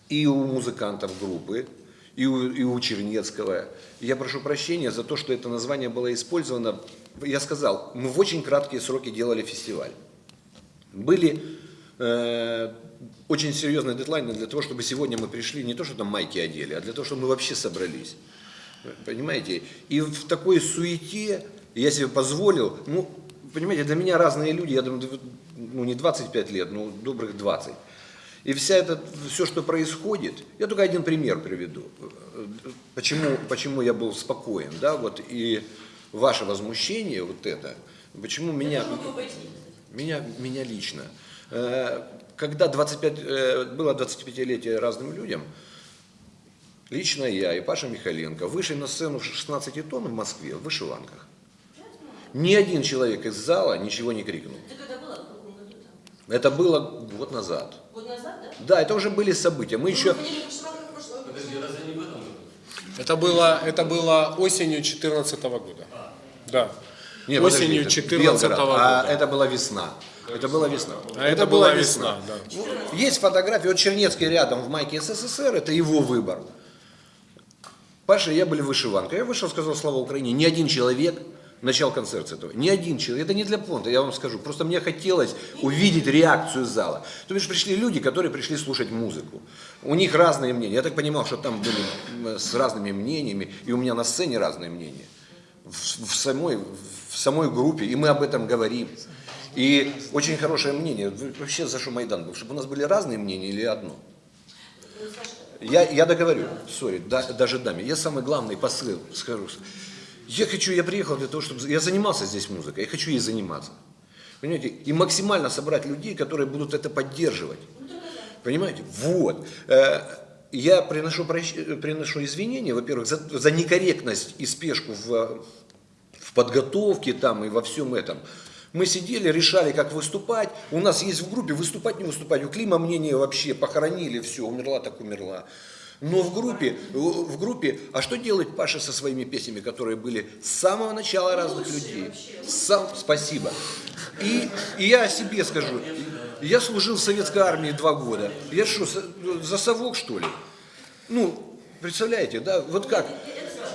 S6: и у музыкантов группы, и у, и у Чернецкого. Я прошу прощения за то, что это название было использовано. Я сказал, мы в очень краткие сроки делали фестиваль. Были э, очень серьезные дедлайны для того, чтобы сегодня мы пришли, не то, что там майки одели, а для того, чтобы мы вообще собрались. Понимаете? И в такой суете я себе позволил, ну, понимаете, для меня разные люди, я думаю, ну, не 25 лет, ну, добрых 20. И вся это, все, что происходит, я только один пример приведу, почему, почему я был спокоен, да, вот, и ваше возмущение, вот это, почему меня... Меня, меня лично. Э, Когда 25, э, было 25-летие разным людям, лично я и Паша Михаленко вышли на сцену в 16 тонн в Москве в вышиванках. Ни один человек из зала ничего не крикнул.
S7: Это когда было? В каком году там?
S6: Это было год назад.
S7: Год назад, да?
S6: Да, это уже были события. Мы еще...
S7: Мы ходили в вышиванках в прошлом году.
S3: Это было, это было осенью 2014 года. Да.
S6: Не,
S3: осенью
S6: подождите,
S3: 2014
S6: Белгород.
S3: года.
S6: А это была весна. Это была весна.
S3: А это была весна, да.
S6: Ну, Есть фотографии, вот Чернецкий рядом в майке СССР, это его выбор. Паша и я были в вышиванках. Я вышел, сказал «Слава Украине». Ни один человек начал концерт с этого. Ни один человек. Это не для понта, я вам скажу. Просто мне хотелось увидеть реакцию зала. То бишь пришли люди, которые пришли слушать музыку. У них разные мнения. Я так понимал, что там были с разными мнениями. И у меня на сцене разные мнения. В, в самой, в самой группе. И мы об этом говорим. И очень хорошее мнение. Вообще за что Майдан был? Чтобы у нас были разные мнения или одно? Я, я договорю, сори, да, даже даме. Я самый главный посыл скажу. Я хочу, я приехал для того, чтобы... Я занимался здесь музыкой, я хочу ей заниматься. Понимаете? И максимально собрать людей, которые будут это поддерживать. Понимаете? Вот. Э, Я приношу, прощ- приношу извинения, во-первых, за, за некорректность и спешку в, в подготовке там и во всем этом. Мы сидели, решали, как выступать. У нас есть в группе выступать, не выступать. У Клима мнение вообще похоронили, все, умерла так умерла. Но в группе, в группе, а что делает Паша со своими песнями, которые были с самого начала разных людей? Сам, спасибо. И, и я о себе скажу. Я служил в советской армии два года. Я что, за- совок что ли? Ну, представляете, да, вот как?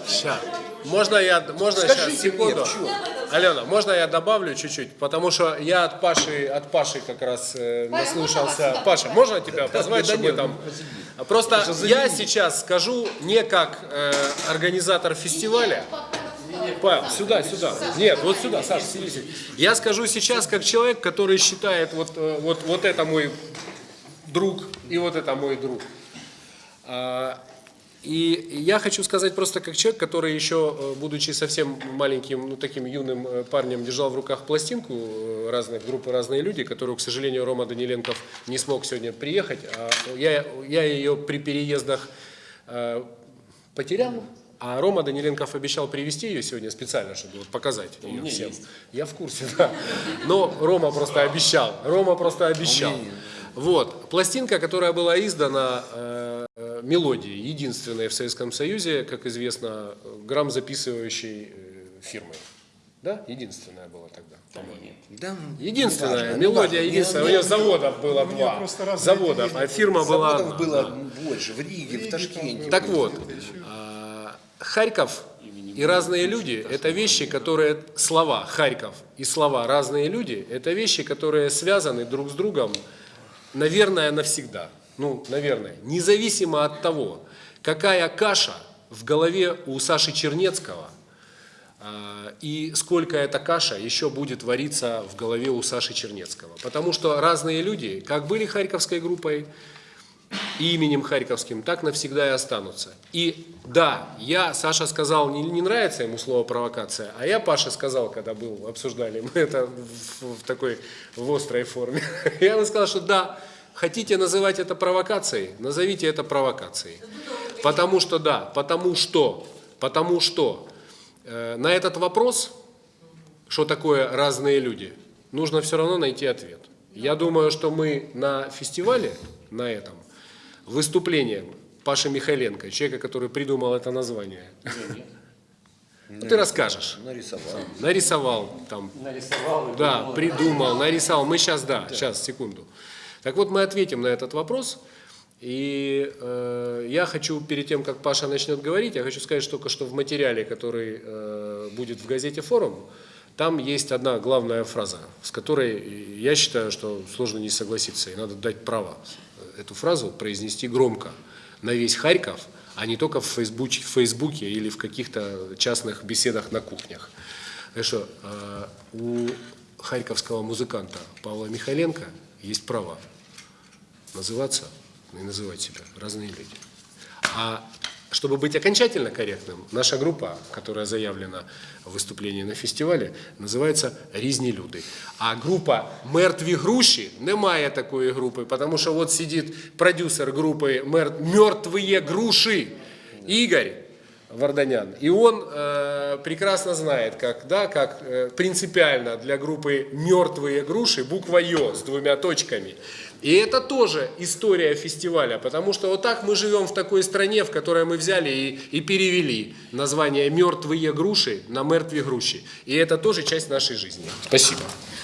S3: Ща. Можно я, можно
S6: Скажите
S3: сейчас,
S6: мне,
S3: секунду.
S6: чём?
S3: Алена, можно я добавлю чуть-чуть? Потому что я от Паши, от Паши как раз э, наслушался. Паша, можно тебя позвать,
S6: да
S3: чтобы
S6: нет,
S3: там... Просто
S6: Просто
S3: я сейчас скажу не как э, организатор фестиваля, Павел, сюда, сюда. Нет, вот сюда, Саша, сиди, сиди. Я скажу сейчас как человек, который считает, вот, э, вот, вот это мой друг и вот это мой друг. И я хочу сказать просто как человек, который еще, э, будучи совсем маленьким, ну таким юным э, парнем, держал в руках пластинку э, разных группы «Разные люди», которую, к сожалению, Рома Даниленков не смог сегодня приехать. А я, я ее при переездах э, потерял, а Рома Даниленков обещал привезти ее сегодня специально, чтобы вот показать ее всем. Я в курсе, да. Но Рома просто обещал. Рома просто обещал. Вот. Пластинка, которая была издана э, э, мелодией, единственной в Советском Союзе, как известно, грамм записывающей э, фирмой. Да? Единственная была тогда, по-моему.
S6: Да,
S3: Единственная,
S6: неважно,
S3: мелодия
S6: неважно.
S3: единственная. У
S6: Не-
S3: нее
S6: не-
S3: заводов было
S4: у
S3: два. Заводов, а фирма была
S6: Заводов
S3: одна.
S6: было
S3: да.
S6: больше, в Риге, в Ташкенте.
S3: Так вот, а, Харьков и разные люди – это вещи, которые, слова Харьков и слова разные люди – это вещи, которые связаны друг с другом, наверное, навсегда. Ну, наверное, независимо от того, какая каша в голове у Саши Чернецкого а, и сколько эта каша еще будет вариться в голове у Саши Чернецкого. Потому что разные люди, как были Харьковской группой, именем Харьковским, так навсегда и останутся. И да, я, Саша сказал, не, не нравится ему слово провокация, а я, Паша, сказал, когда был, обсуждали мы это в, в такой, в острой форме, я ему сказал, что да, хотите называть это провокацией, назовите это провокацией. Потому что, да, потому что, потому что э, на этот вопрос, что такое разные люди, нужно все равно найти ответ. Я думаю, что мы на фестивале, на этом, выступлением Паши Михайленко, человека, который придумал это название, ну, ты расскажешь.
S6: Нарисовал.
S3: Нарисовал там. Нарисовал. Да, придумал, нарисовал. Мы сейчас, да, сейчас, секунду. Так вот, мы ответим на этот вопрос. И э, я хочу, перед тем, как Паша начнет говорить, я хочу сказать только, что в материале, который э, будет в газете «Форум», там есть одна главная фраза, с которой я считаю, что сложно не согласиться, и надо дать право эту фразу произнести громко на весь Харьков, а не только в Фейсбуке, в Фейсбуке или в каких-то частных беседах на кухнях. Что э, у харьковского музыканта Павла Михайленко есть право называться и называть себя разные люди. А чтобы быть окончательно корректным, наша группа, которая заявлена в виступленні на фестивалі, називається «Різні люди». А група «Мертві груші» немає такої групи, тому що от сидить продюсер групи «Мер- «Мертвые груши» Игорь Варданян. И он э, прекрасно знает, как, да, как э, принципиально для группы «Мертвые груши» буква «Ё» с двумя точками. и это тоже история фестиваля, потому что вот так мы живем в такой стране, в которой мы взяли и, и перевели название «Мертвые груши» на «Мертвые груши». И это тоже часть нашей жизни. Спасибо.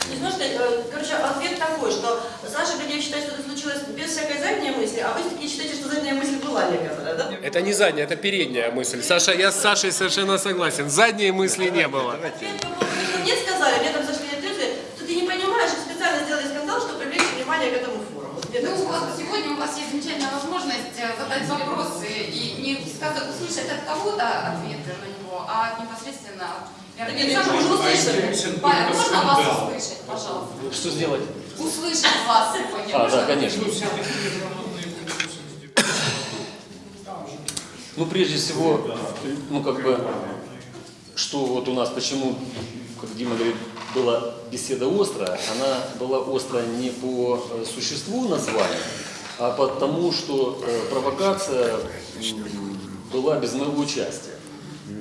S7: Не знаю, что, э, короче, ответ такой, что Саша Гордеев считает, что это случилось без всякой задней мысли, а вы все-таки считаете, что задняя мысль была некоторая, да?
S3: Это не задняя, это передняя мысль. Саша, я с Сашей совершенно согласен. Задней мысли не было.
S7: Мне сказали, мне там зашли ответы, что ты не понимаешь, что специально сделали скандал, чтобы привлечь внимание к этому форуму. Вот мне так
S2: Ну вот
S7: сказали.
S2: сегодня у вас есть замечательная возможность э, задать вопросы и не сказать, услышать от кого-то ответы на него, а непосредственно от
S7: уже услышали.
S2: Павел, можно вас услышать, пожалуйста?
S8: Что сделать?
S2: Услышать вас сегодня.
S8: А,
S2: Можно
S8: да, конечно. Ну, прежде всего, ну, как бы, что вот у нас, почему, как Дима говорит, была беседа острая, она была острая не по э, существу названия, а потому, что э, провокация была без моего участия.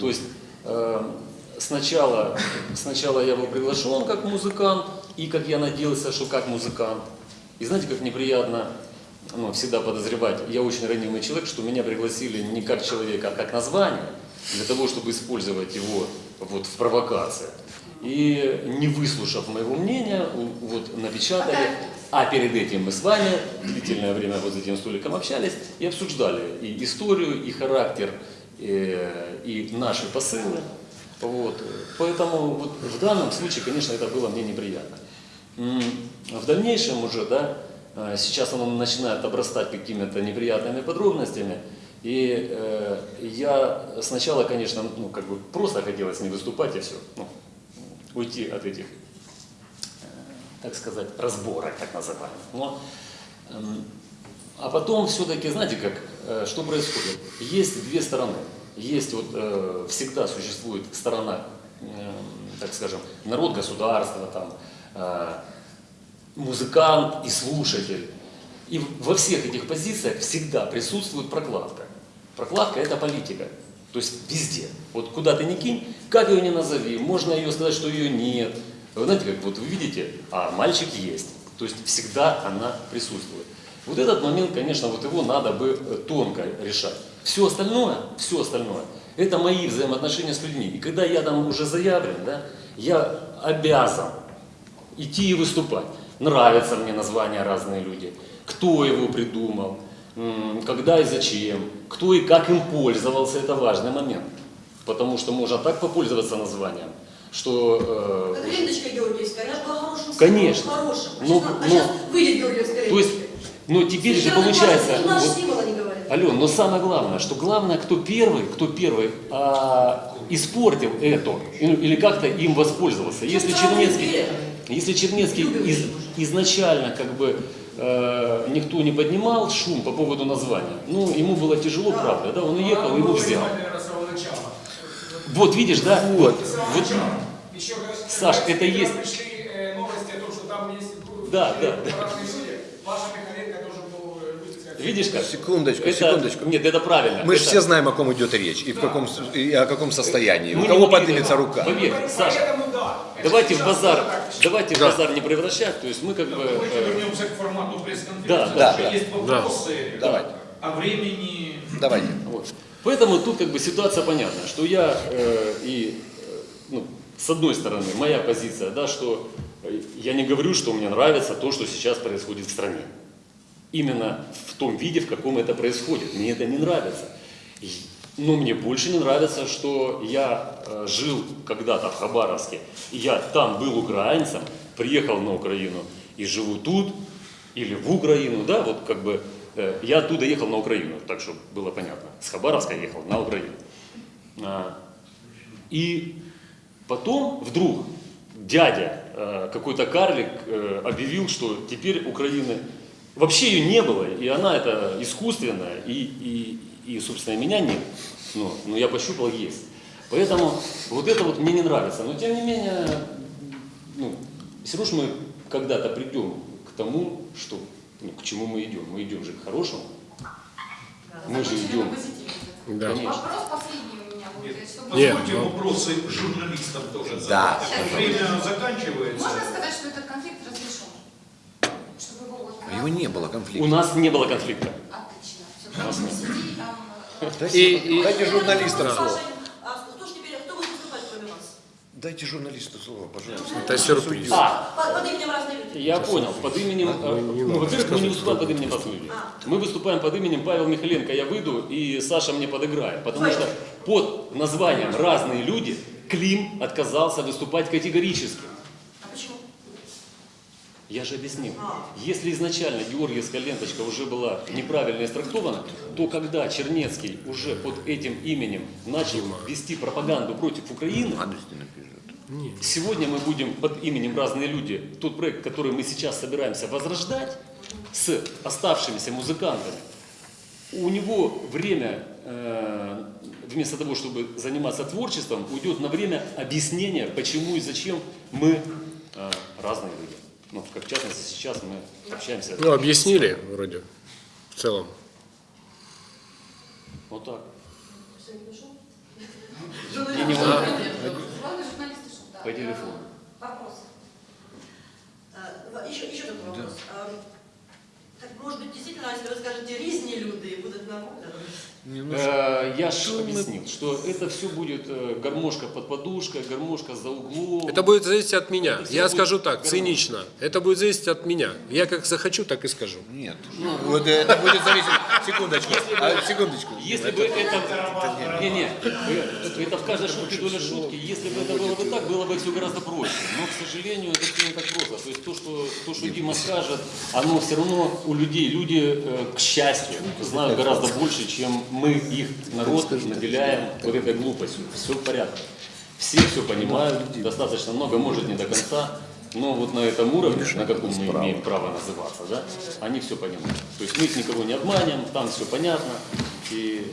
S8: То есть э, сначала, сначала я был приглашен как музыкант, и как я надеялся, что как музыкант. И знаете, как неприятно ну, всегда подозревать, я очень ранимый человек, что меня пригласили не как человека, а как название, для того, чтобы использовать его вот в провокации. И не выслушав моего мнения, вот напечатали, а перед этим мы с вами длительное время вот за этим столиком общались и обсуждали и историю, и характер, э, и наши посылы. Вот. Поэтому вот в данном случае, конечно, это было мне неприятно. В дальнейшем уже, да, э, сейчас оно начинает обрастать какими-то неприятными подробностями. И э, я сначала, конечно, ну, как бы просто хотелось не выступать и все, ну, уйти от этих, э, так сказать, разборок, так называемых. Но, эм, а потом все-таки, знаете, как, э, что происходит? Есть две стороны. Есть вот э, всегда существует сторона, э, так скажем, народ, государство, там, музыкант и слушатель. И во всех этих позициях всегда присутствует прокладка. Прокладка – это политика. То есть везде. Вот куда ты ни кинь, как ее ни назови, можно ее сказать, что ее нет. Вы знаете, как вот вы видите, а мальчик есть. То есть всегда она присутствует. Вот этот момент, конечно, вот его надо бы э, тонко решать. Все остальное, все остальное, это мои взаимоотношения с людьми. И когда я там уже заявлен, да, я обязан идти и выступать. Нравятся мне названия разные люди. Кто его придумал, когда и зачем, кто и как им пользовался, это важный момент. Потому что можно так попользоваться названием, что... э,
S7: Как ленточка георгиевская, она же была хорошим
S8: Конечно.
S7: символом, хорошим. А
S8: Ну,
S7: сейчас, а
S8: ну,
S7: сейчас выйдет георгиевская
S8: то есть, ну теперь же
S7: Сейчас
S8: получается... Вот-. Ален, но самое главное, что главное, кто первый, кто первый а, испортил это, или или как-то им воспользовался. Если Чернецкий, если Чернецкий из- изначально как бы э, никто не поднимал шум по поводу названия, ну ему было тяжело, правда, да, он уехал, его взял. Вот видишь, да? Вот. вот.
S9: Еще,
S8: Саш, это есть-
S9: пришли э, новости о том, что там есть
S8: Да, да, да.
S9: разные люди, Паша Михаленко должен был э, высказать.
S8: Видишь как?
S6: Секундочку,
S8: Это-
S6: секундочку.
S8: Нет, это правильно.
S6: Мы же
S8: Это-
S6: все знаем, о ком идет речь и, в каком, и о каком состоянии.
S8: Мы
S6: У кого поднимется
S8: это-
S6: рука.
S8: Поверь, Саша,
S9: да.
S8: Давайте в базар, давайте в
S6: Да.
S8: базар не превращать, то есть мы как бы...
S9: Давайте
S8: э,
S9: вернемся к формату пресс-конференции.
S8: Да,
S6: да, да.
S9: Есть вопросы
S6: Давайте.
S9: о времени.
S6: Давайте.
S8: Вот. Поэтому тут как бы ситуация понятная, что я э, и, э, ну, с одной стороны, моя позиция, да, что э, я не говорю, что мне нравится то, что сейчас происходит в стране. Именно в том виде, в каком это происходит. Мне это не нравится. Но мне больше не нравится, что я э, жил когда-то в Хабаровске, я там был украинцем, приехал на Украину и живу тут, или в Украину, да, вот как бы э, я оттуда ехал на Украину, так чтобы было понятно. С Хабаровска ехал на Украину. А, И потом вдруг дядя, э, какой-то карлик, объявил, что теперь Украины вообще ее не было, и она это искусственная, и, и, и собственно, меня нет. Но, но я пощупал, есть. Поэтому вот это вот мне не нравится. Но тем не менее, ну, все равно мы когда-то придем к тому, что, ну, к чему мы идем. Мы идем же к хорошему. Мы же идем.
S3: Да.
S8: Конечно.
S2: Вопрос последний у меня будет. чтобы-
S3: Нет,
S9: Позвольте
S3: ну-
S9: вопросы журналистам тоже
S6: Да.
S9: задать. Время заканчивается.
S2: Можно сказать, что этот конфликт его.
S6: А не было
S8: У
S6: конфликта.
S8: нас не было конфликта.
S2: Отлично. Все, просто сиди там... э,
S6: Дайте,
S3: И- и-
S6: дайте журналистам
S7: Паша,
S6: слово.
S7: А кто ж теперь, кто будет выступать кроме вас?
S6: Дайте журналисту слово, пожалуйста.
S3: Это сюрприз.
S8: А,
S7: Под, под именем разные люди.
S8: Я понял, под именем, ну, во-первых, мы не выступаем под именем разных людей. Мы выступаем под именем Павел Михаленко, я выйду, и Саша мне подыграет. Потому что под названием «Разные люди» Клим отказался выступать категорически. Я же объяснил. Если изначально Георгиевская ленточка уже была неправильно истрактована, то когда Чернецкий уже под этим именем начал вести пропаганду против Украины. Сегодня мы будем под именем «Разные люди» тот проект, который мы сейчас собираемся возрождать с оставшимися музыкантами. У него время, э, вместо того, чтобы заниматься творчеством, уйдет на время объяснения, почему и зачем мы э, разные люди. Ну, как в частности сейчас мы общаемся.
S3: Ну, объяснили вроде в целом.
S8: Вот так.
S7: Все, не
S2: да.
S8: по телефону.
S7: Вопрос. А, Еще, еще такой вопрос. А, Так, может быть, действительно, если вы скажете «різні люди» и будут на
S8: Э, Я же объяснил, что это все будет э, гармошка под подушкой, гармошка за углом.
S3: Это будет зависеть от меня.
S8: Это
S3: Я скажу так,
S8: гармония.
S3: цинично. Это будет зависеть от меня. Я как захочу, так и скажу.
S6: Нет. Вот это будет зависеть. Секундочку. А, секундочку.
S8: Если бы это... Не, не, э, это в каждой шутке доля шутки. Если бы это было бы так, было бы все гораздо проще. Но, к сожалению, это все не так просто. То есть то, что, то, что Дима скажет, оно все равно у людей, люди, э, к счастью, знают гораздо больше, чем мы их, народ, наделяем вот этой глупостью. Все в порядке. Все все понимают, достаточно много, может не до конца, но вот на этом уровне, на каком мы имеем право называться, да, они все понимают. То есть мы их никого не обманем, там все понятно, и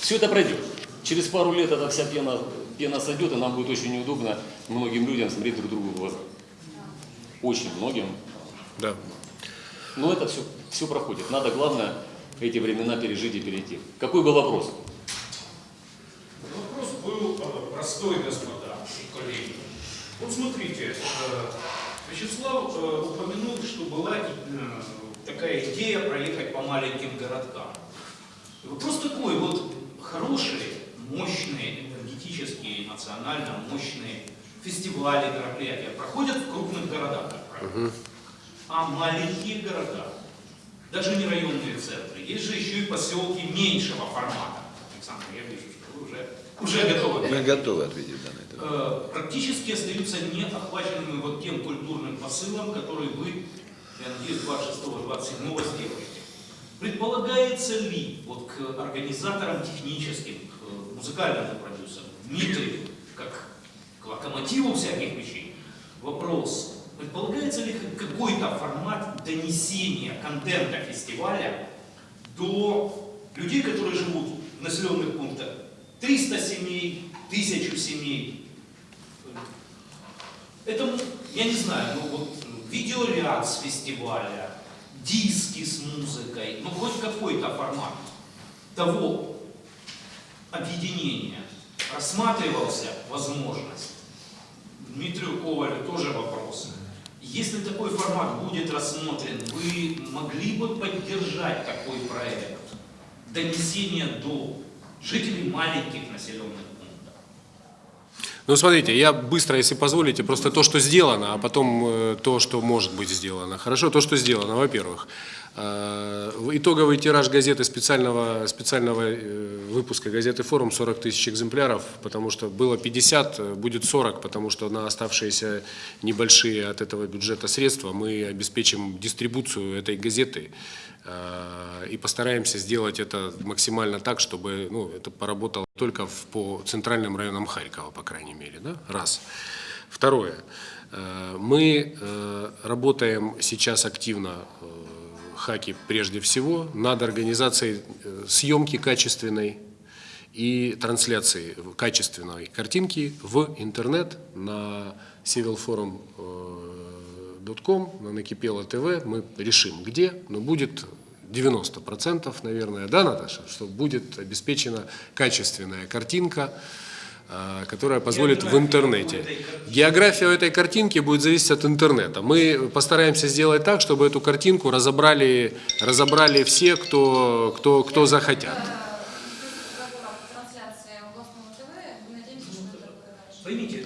S8: все это пройдет. Через пару лет эта вся пена, пена сойдет, и нам будет очень неудобно многим людям смотреть друг другу в глаза. Очень многим.
S3: Да.
S8: Но это все, все проходит. Надо, главное, эти времена пережить и перейти. Какой был вопрос?
S9: Вопрос был э, простой, господа и коллеги. Вот смотрите, э, Вячеслав э, упомянул, что была такая идея проехать по маленьким городкам. И Вопрос такой, вот хорошие, мощные, энергетические, национально мощные фестивали, мероприятия проходят в крупных городах, как правило. А маленькие города, даже не районные центры, есть же еще и поселки меньшего формата. Александр, я вижу, что вы уже, уже готовы.
S6: Мы готовы ответить на это.
S9: Э, практически остаются не охваченными вот тем культурным посылом, который вы, я надеюсь, 26-27 сделаете. Предполагается ли вот к организаторам техническим, к музыкальному продюсеру, Дмитрию, как к локомотиву всяких вещей, вопрос, предполагается ли какой-то формат донесения контента фестиваля до людей, которые живут в населенных пунктах 300 семей, 1000 семей. Это, я не знаю, ну вот видеоряд с фестиваля, диски с музыкой, ну хоть какой-то формат того объединения рассматривался возможность. Дмитрию. Если такой формат будет рассмотрен, вы могли бы поддержать такой проект донесения до жителей маленьких населенных пунктов?
S3: Ну, смотрите, я быстро, если позволите, просто то, что сделано, а потом э, то, что может быть сделано. Хорошо, то, что сделано, во-первых. Э, Итоговый тираж газеты специального, специального э, выпуска газеты «Форум» 40 тысяч экземпляров, потому что было 50, э, будет 40, потому что на оставшиеся небольшие от этого бюджета средства мы обеспечим дистрибуцию этой газеты и постараемся сделать это максимально так, чтобы ну, это поработало только в- по центральным районам Харькова, по крайней мере. Да? Раз. Второе. Мы работаем сейчас активно, Хаки прежде всего, над организацией э, съемки качественной и трансляции качественной картинки в интернет на civilforum.com, на Накипело ТВ. Мы решим, где, но будет 90%, наверное, да, Наташа, что будет обеспечена качественная картинка, которая позволит в интернете. География этой картинки будет зависеть от интернета. Мы постараемся сделать так, чтобы эту картинку разобрали, разобрали все, кто, кто, кто захотят.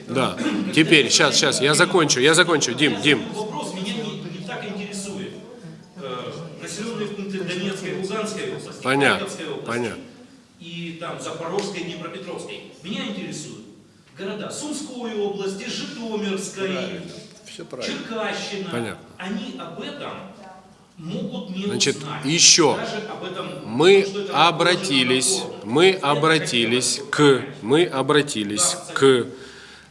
S3: Да. Теперь, сейчас, сейчас, я закончу, я закончу. Дим, Дим.
S9: Вопрос меня не, не так интересует. Э, населенные пункты Донецкой и Луганской области,
S3: Понятно, понятно.
S9: Там Запорожской, Днепропетровской. Меня интересуют города Сумской области, Житомирской,
S6: Все правильно.
S9: Черкащина.
S3: Понятно.
S9: Они об этом могут не
S3: Значит,
S9: узнать.
S3: еще.
S9: Этом,
S3: Мы
S9: это
S3: обратились, мы обратились к, мы обратились к,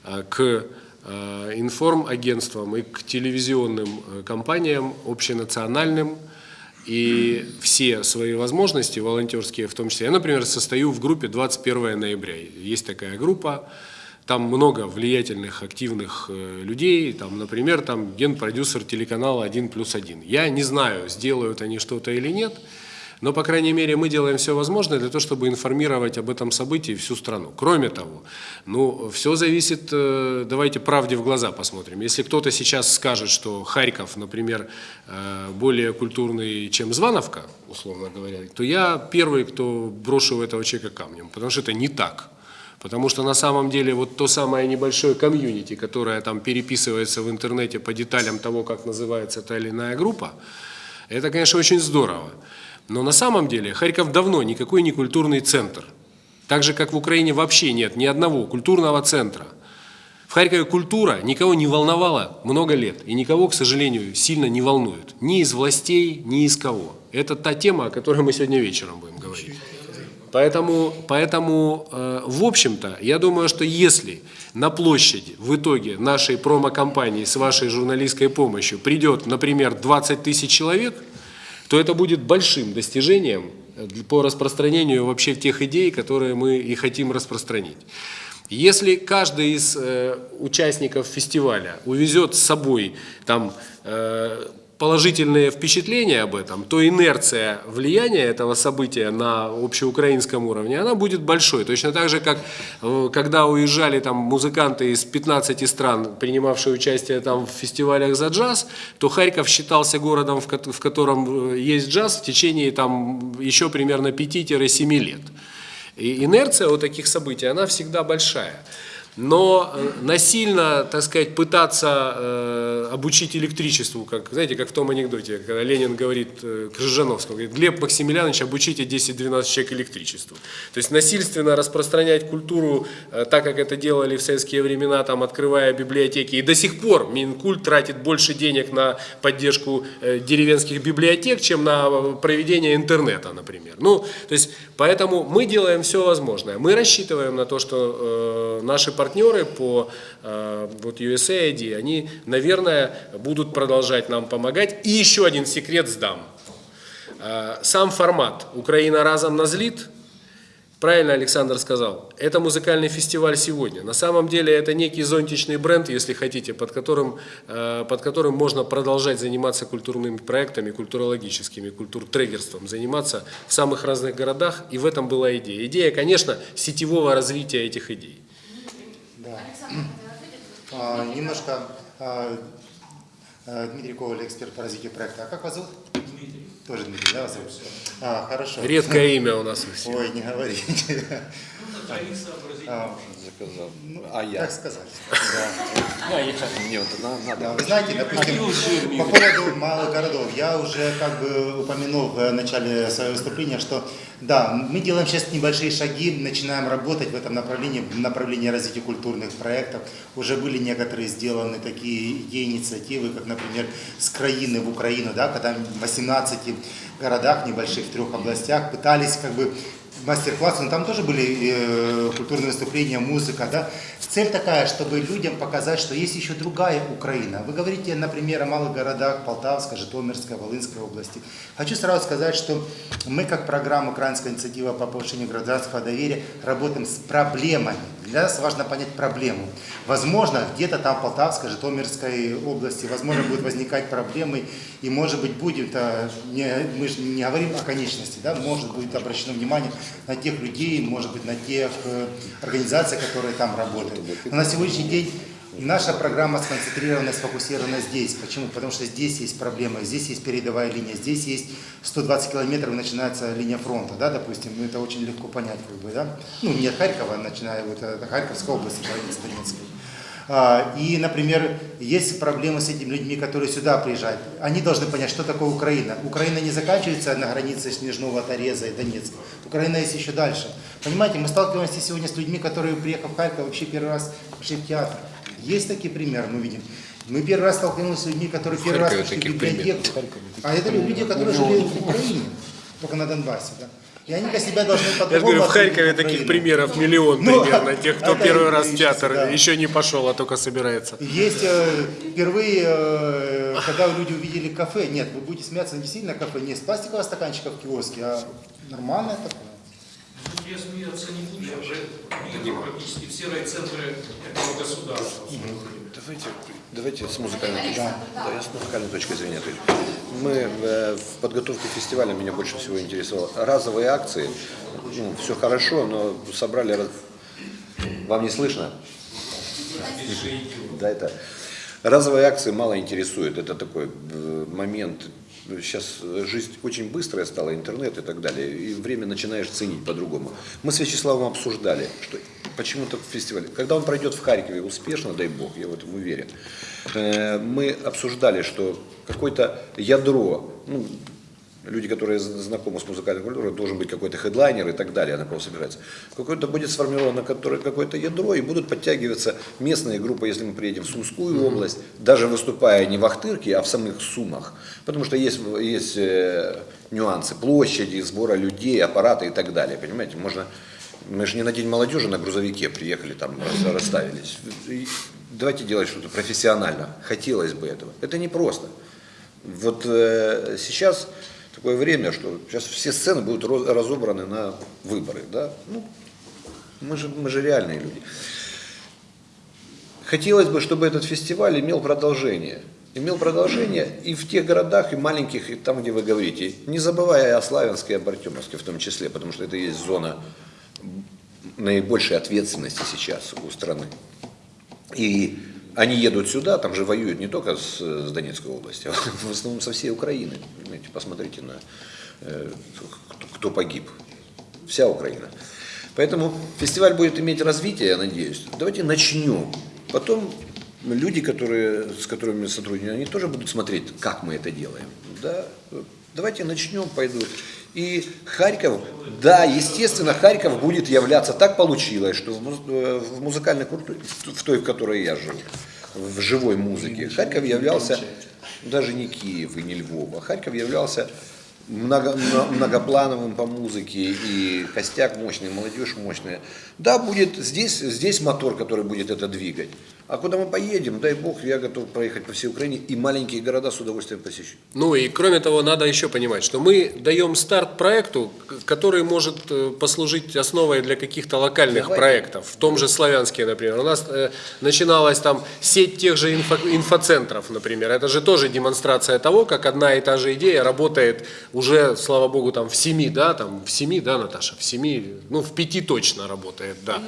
S3: э, к э, информагентствам и к телевизионным э, компаниям общенациональным, и все свои возможности волонтерские в том числе. Я, например, состою в группе 21 ноября. Есть такая группа, там много влиятельных, активных э, людей, там, например, там генпродюсер телеканала «1 плюс 1». Я не знаю, сделают они что-то или нет, Но, по крайней мере, мы делаем все возможное для того, чтобы информировать об этом событии всю страну. Кроме того, ну, все зависит, э, давайте правде в глаза посмотрим. Если кто-то сейчас скажет, что Харьков, например, э, более культурный, чем Звановка, условно говоря, то я первый, кто брошу этого человека камнем, потому что это не так. Потому что на самом деле вот то самое небольшое комьюнити, которое там переписывается в интернете по деталям того, как называется та или иная группа, это, конечно, очень здорово. Но на самом деле Харьков давно никакой не культурный центр. Так же, как в Украине вообще нет ни одного культурного центра. В Харькове культура никого не волновала много лет. И никого, к сожалению, сильно не волнует. Ни из властей, ни из кого. Это та тема, о которой мы сегодня вечером будем говорить. Поэтому, поэтому э, в общем-то, я думаю, что если на площади в итоге нашей промо-компании с вашей журналистской помощью придет, например, 20 тысяч человек, то это будет большим достижением по распространению вообще тех идей, которые мы и хотим распространить. Если каждый из э, участников фестиваля увезет с собой там э, положительные впечатления об этом, то инерция влияния этого события на общеукраинском уровне, она будет большой. Точно так же, как э, когда уезжали там музыканты из 15 стран, принимавшие участие там в фестивалях за джаз, то Харьков считался городом, в ко- в котором э, есть джаз в течение там еще примерно 5-7 лет. И инерция у таких событий, она всегда большая. Но э, насильно, так сказать, пытаться э, обучить электричеству, как, знаете, как в том анекдоте, когда Ленин говорит э, Крыжановскому, говорит, Глеб Максимiliaнович, обучите 10-12 человек электричеству. То есть насильственно распространять культуру, э, так как это делали в советские времена, там, открывая библиотеки. И до сих пор Минкульт тратит больше денег на поддержку э, деревенских библиотек, чем на э, проведение интернета, например. Ну, то есть, поэтому мы делаем все возможное. Мы рассчитываем на то, что э, наши партнеры по э, вот USAID, они, наверное, будут продолжать нам помогать. И еще один секрет сдам. Э, сам формат «Украина разом назлит» Правильно Александр сказал, это музыкальный фестиваль сегодня. На самом деле это некий зонтичный бренд, если хотите, под которым, э, под которым можно продолжать заниматься культурными проектами, культурологическими, культуртрегерством, заниматься в самых разных городах, и в этом была идея. Идея, конечно, сетевого развития этих идей.
S5: А, немножко а, а, Дмитрий Коваль, эксперт по развитию проекта. А как вас зовут? Дмитрий. Тоже Дмитрий, да, вас зовут? А, хорошо.
S3: Редкое имя у нас у всех.
S5: Ой, не говорите. А,
S6: Заказал.
S5: ну,
S6: А я?
S5: Как сказать? Да.
S6: Мне вот надо.
S5: Да, вы знаете, допустим, по поводу малых городов, я уже как бы упомянул в начале своего выступления, что да, мы делаем сейчас небольшие шаги, начинаем работать в этом направлении, в направлении развития культурных проектов. Уже были некоторые сделаны такие идеи, инициативы, как, например, с краины в Украину, да, когда в 18 городах, небольших в трех областях пытались как бы мастер-классы, но там тоже были э, культурные выступления, музыка, да. Цель такая, чтобы людям показать, что есть еще другая Украина. Вы говорите, например, о малых городах Полтавской, Житомирской, Волынской области. Хочу сразу сказать, что мы, как программа «Украинская инициатива по повышению гражданского доверия», работаем с проблемами. Для нас важно понять проблему. Возможно, где-то там в Полтавской, Житомирской области, возможно, будут возникать проблемы, и, может быть, будет, а, не, мы же не говорим о конечности, да, может будет обращено внимание на тех людей, может быть, на тех э, организаций, которые там работают. Но на сегодняшний день наша программа сконцентрирована, сфокусирована здесь. Почему? Потому что здесь есть проблема, здесь есть передовая линия, здесь есть 120 километров, начинается линия фронта, да, допустим, ну, это очень легко понять, как бы, да. Ну, не от Харькова, начиная вот от Харьковской области, границы Донецкой. А, И, например, есть проблемы с этими людьми, которые сюда приезжают. Они должны понять, что такое Украина. Украина не заканчивается на границе Снежного Тореза и Донецка. Украина есть еще дальше. Понимаете, мы сталкиваемся сегодня с людьми, которые, приехав в Харьков, вообще первый раз пришли в театр. Есть такие примеры, мы видим. Мы первый раз столкнулись с людьми, которые первый раз пришли в библиотеку. А это люди, которые жили в Украине, только на Донбассе. Да? И они для себя должны
S3: Я же говорю, в Харькове таких примеров миллион
S5: Ну,
S3: примерно. Тех, кто первый раз в театр
S5: да.
S3: еще не пошел, а только собирается.
S5: Есть э, впервые, э, когда люди увидели кафе, нет, вы будете смеяться, не действительно кафе, не с пластикового стаканчика в киоске, а нормальное такое.
S9: я смеяться не буду, я уже видел практически все райцентры этого государства.
S6: Давайте, давайте с музыкальной точки. Да, я с музыкальной точки зрения. Есть мы э, в подготовке фестиваля меня больше всего интересовало разовые акции. Ну, все хорошо, но собрали. раз- Вам не слышно? Да, это разовые акции мало интересуют. Это такой э, момент. Сейчас жизнь очень быстрая стала, интернет и так далее, и время начинаешь ценить по-другому. Мы с Вячеславом обсуждали, что почему-то фестиваль, когда он пройдет в Харькове успешно, дай бог, я в этом уверен, э, мы обсуждали, что какое-то ядро, ну, люди, которые знакомы с музыкальной культурой, должен быть какой-то хедлайнер и так далее, на кого собирается. Какое-то будет сформировано какое-то ядро, и будут подтягиваться местные группы, если мы приедем в Сумскую область, даже выступая не в Ахтырке, а в самых Сумах. Потому что есть, есть э, нюансы площади, сбора людей, аппарата и так далее. Понимаете, можно... Мы же не на День молодежи на грузовике приехали, там рас- расставились. Давайте делать что-то профессионально. Хотелось бы этого. Это непросто. Вот э, сейчас такое время, что сейчас все сцены будут разобраны на выборы, да? Ну, мы же, мы же реальные люди. Хотелось бы, чтобы этот фестиваль имел продолжение. Имел продолжение и в тех городах, и маленьких, и там, где вы говорите. Не забывая о Славянске и об Артемовске в том числе, потому что это есть зона наибольшей ответственности сейчас у страны. И они едут сюда, там же воюют не только с, с Донецкой области, а в основном со всей Украины. Понимаете, посмотрите на э, кто, кто погиб. Вся Украина. Поэтому фестиваль будет иметь развитие, я надеюсь. Давайте начнем. Потом люди, которые, с которыми мы сотрудничаем, они тоже будут смотреть, как мы это делаем. Да? Давайте начнем, пойдут. И Харьков, да, естественно, Харьков будет являться, так получилось, что в, э, музыкальной культуре, в той, в которой я жил, в живой музыке, Харьков являлся, даже не Киев и не Львов, а Харьков являлся много- мно- многоплановым по музыке, и костяк мощный, молодежь мощная. Да, будет здесь, здесь мотор, который будет это двигать. А куда мы поедем, дай бог, я готов проехать по всей Украине, и маленькие города с удовольствием посещу.
S3: Ну и кроме того, надо еще понимать, что мы даем старт проекту, который может э, послужить основой для каких-то локальных
S6: Давайте.
S3: проектов. В том же Славянске, например. У нас э, начиналась там сеть тех же инфо- инфоцентров, например. Это же тоже демонстрация того, как одна и та же идея работает уже, слава богу, там в семи, да, там в семи, да, Наташа, в семи, ну в пяти точно работает, да,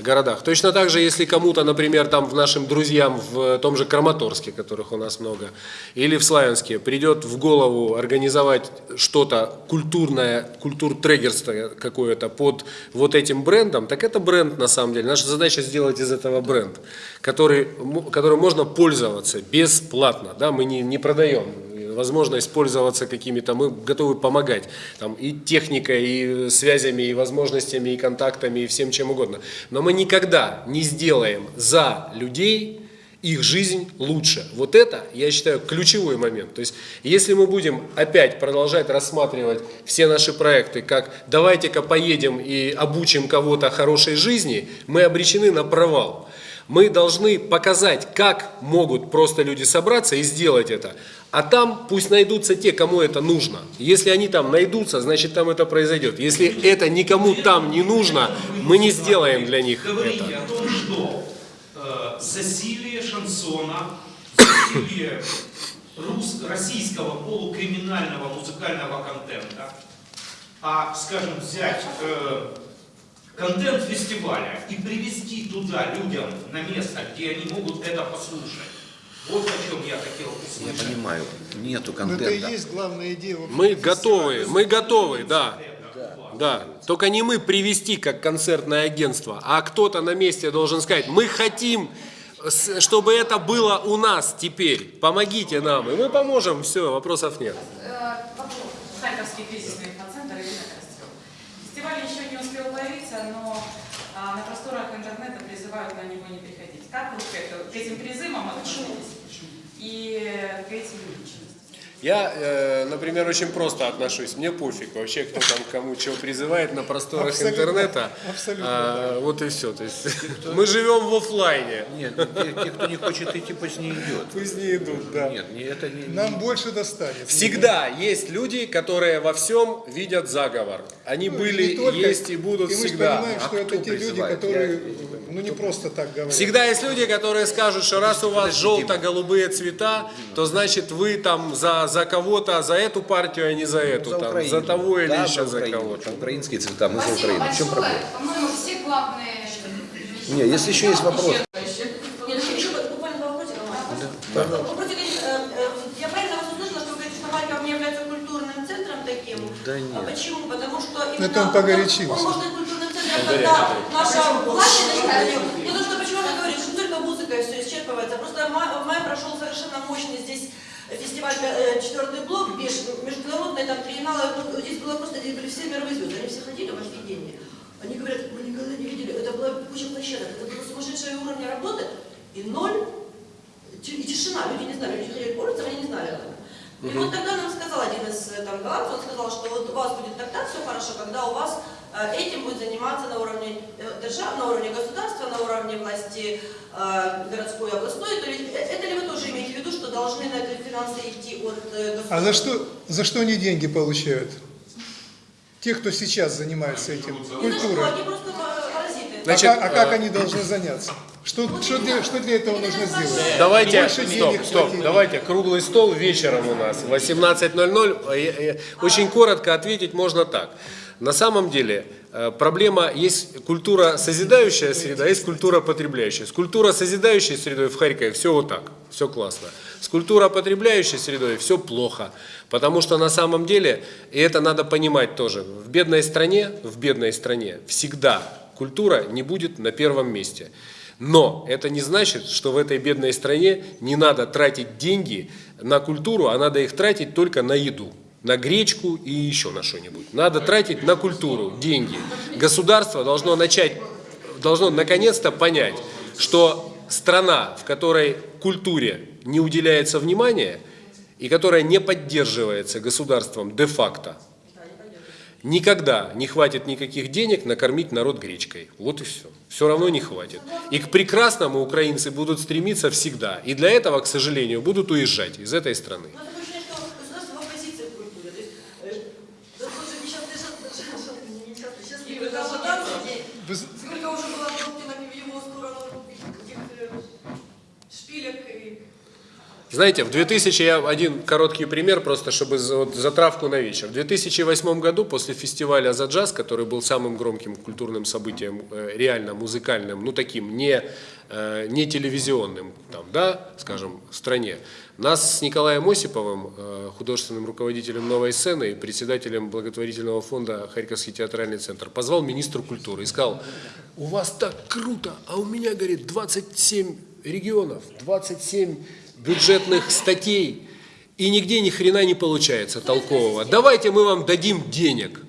S3: городах. Точно так же, если кому-то, например, там в нашим друзьям в том же Краматорске, которых у нас много, или в Славянске, придет в голову организовать что-то культурное, культур-трегерство какое-то под вот этим брендом, так это бренд на самом деле. Наша задача сделать из этого бренд, который, которым можно пользоваться бесплатно, да, мы не, не продаем возможность пользоваться какими-то, мы готовы помогать там, и техникой, и связями, и возможностями, и контактами, и всем чем угодно. Но мы никогда не сделаем за людей их жизнь лучше. Вот это, я считаю, ключевой момент. То есть, если мы будем опять продолжать рассматривать все наши проекты, как давайте-ка поедем и обучим кого-то хорошей жизни, мы обречены на провал. Мы должны показать, как могут просто люди собраться и сделать это. А там пусть найдутся те, кому это нужно. Если они там найдутся, значит там это произойдет. Если это никому там не нужно, мы не сделаем для них это.
S9: о том, что э, засилие шансона, засилие рус- российского полукриминального музыкального контента, а, скажем, взять э, контент фестиваля и привести туда людям на место, где они могут это послушать. Вот о чем я хотел
S6: Я
S9: услышать.
S6: понимаю, нету
S4: Но это и
S6: контента.
S4: есть главная идея.
S3: Мы готовы, мы готовы, да. Да, только не мы привести как концертное агентство, а кто-то на месте должен сказать, мы хотим, чтобы это было у нас теперь, помогите нам, и мы поможем, все, вопросов нет.
S10: Э, вопрос. Харьковский кризисный инфоцентр Ирина Костел. Фестиваль еще не успел появиться, но а, на просторах интернета призывают на него не приходить. Как вы к, это- к этим призывам относитесь и к этим?
S3: Я, э, например, очень просто отношусь. Мне пофиг вообще, кто там кому чего призывает на просторах
S4: Абсолютно.
S3: интернета.
S4: Абсолютно,
S3: А, Вот и все. То есть мы живем в офлайне.
S6: Нет, те, те, кто не хочет идти, пусть не идет.
S3: Пусть не идут, да.
S6: Нет, не, это не...
S4: Нам больше достанется.
S3: Всегда есть люди, которые во всем видят заговор. Они
S4: Ну,
S3: были,
S4: не только.
S3: есть и будут
S4: И мы
S3: всегда.
S4: понимаем, что
S6: А
S4: это
S6: кто
S4: те люди, которые ну, не просто так говорят.
S3: Всегда есть люди, которые скажут, что раз у вас желто-голубые цвета, то значит вы там за, за кого-то, за эту партию, а не за эту,
S6: За
S3: там,
S6: Украину.
S3: за того или
S6: Да,
S3: еще за
S6: Украину.
S3: кого-то.
S6: Украинские цвета, мы за Украину. В чем
S2: большое.
S6: проблема?
S2: По-моему, все главные...
S6: Не, если еще есть вопрос.
S7: Нет, еще буквально два один. Э, э, Я правильно вас услышала, что вы говорите, что Харьков не является культурным центром таким?
S6: Да
S7: А
S6: нет.
S7: почему? Потому что именно...
S4: Это он погорячился.
S7: Он может быть культурным центром, когда наша власть начнет Не то, что почему она говорит, что только музыкой все исчерпывается. Просто в мае- в мае прошел совершенно мощный здесь фестиваль э, четвертый блок, меж- международный, там триенналы, здесь было просто, здесь были все мировые звезды, они все ходили в офигении. Они говорят, мы никогда не видели, это была куча площадок, это было сумасшедшее уровня работы, и ноль, и тишина, люди не знали, люди ходили по улицам, они не знали этого. И вот тогда нам сказал один из э, там, голландцев, он сказал, что вот у вас будет тогда все хорошо, когда у вас этим будет заниматься на уровне э, держав, на уровне государства, на уровне власти э, городской и областной. То есть, э, это ли вы тоже имеете в виду, что должны на это финансы идти от э, государства?
S4: А за что, за что они деньги получают? Те, кто сейчас занимается этим,
S7: просто э, паразиты.
S4: А,
S3: Значит,
S4: как, а как
S3: э,
S4: они должны заняться? Что, что, для, что для этого нужно сделать?
S3: Давайте, стоп, стоп, давайте, круглый стол вечером у нас, 18.00. Э, э, Очень коротко ответить можно так. На самом деле э, проблема есть культура созидающая среда, есть культура потребляющая. С культура созидающей средой в Харькове все вот так, все классно. С культура потребляющей средой все плохо. Потому что на самом деле, и это надо понимать тоже, в бедной стране, в бедной стране всегда культура не будет на первом месте. Но это не значит, что в этой бедной стране не надо тратить деньги на культуру, а надо их тратить только на еду, на гречку и еще на что-нибудь. Надо тратить на культуру деньги. Государство должно начать, должно наконец-то понять, что страна, в которой культуре не уделяется внимания и которая не поддерживается государством де-факто, никогда не хватит никаких денег накормить народ гречкой. Вот и все. Все равно не хватит. И к прекрасному украинцы будут стремиться всегда. И для этого, к сожалению, будут уезжать из этой страны.
S7: Но такое ощущение, что государство в оппозиции к культуре. То есть, э, да, тоже несчастный жал- не несчастный, счастливый ажиотаж.
S4: Вы з-
S7: Сколько уже было выкуплено в его сторону этих э, шпилек и...
S3: Знаете, в 2000, я один короткий пример, просто чтобы вот, затравку на вечер. В 2008 году, после фестиваля «За джаз», который был самым громким культурным событием, э, реально музыкальным, ну таким, не, э, не телевизионным, там, да, скажем, в стране, нас с Николаем Осиповым, э, художественным руководителем «Новой сцены» и председателем благотворительного фонда «Харьковский театральный центр», позвал министру культуры и сказал, у вас так круто, а у меня, говорит, 27 регионов, 27 бюджетных статей, и нигде ни хрена не получается толкового. Давайте мы вам дадим денег.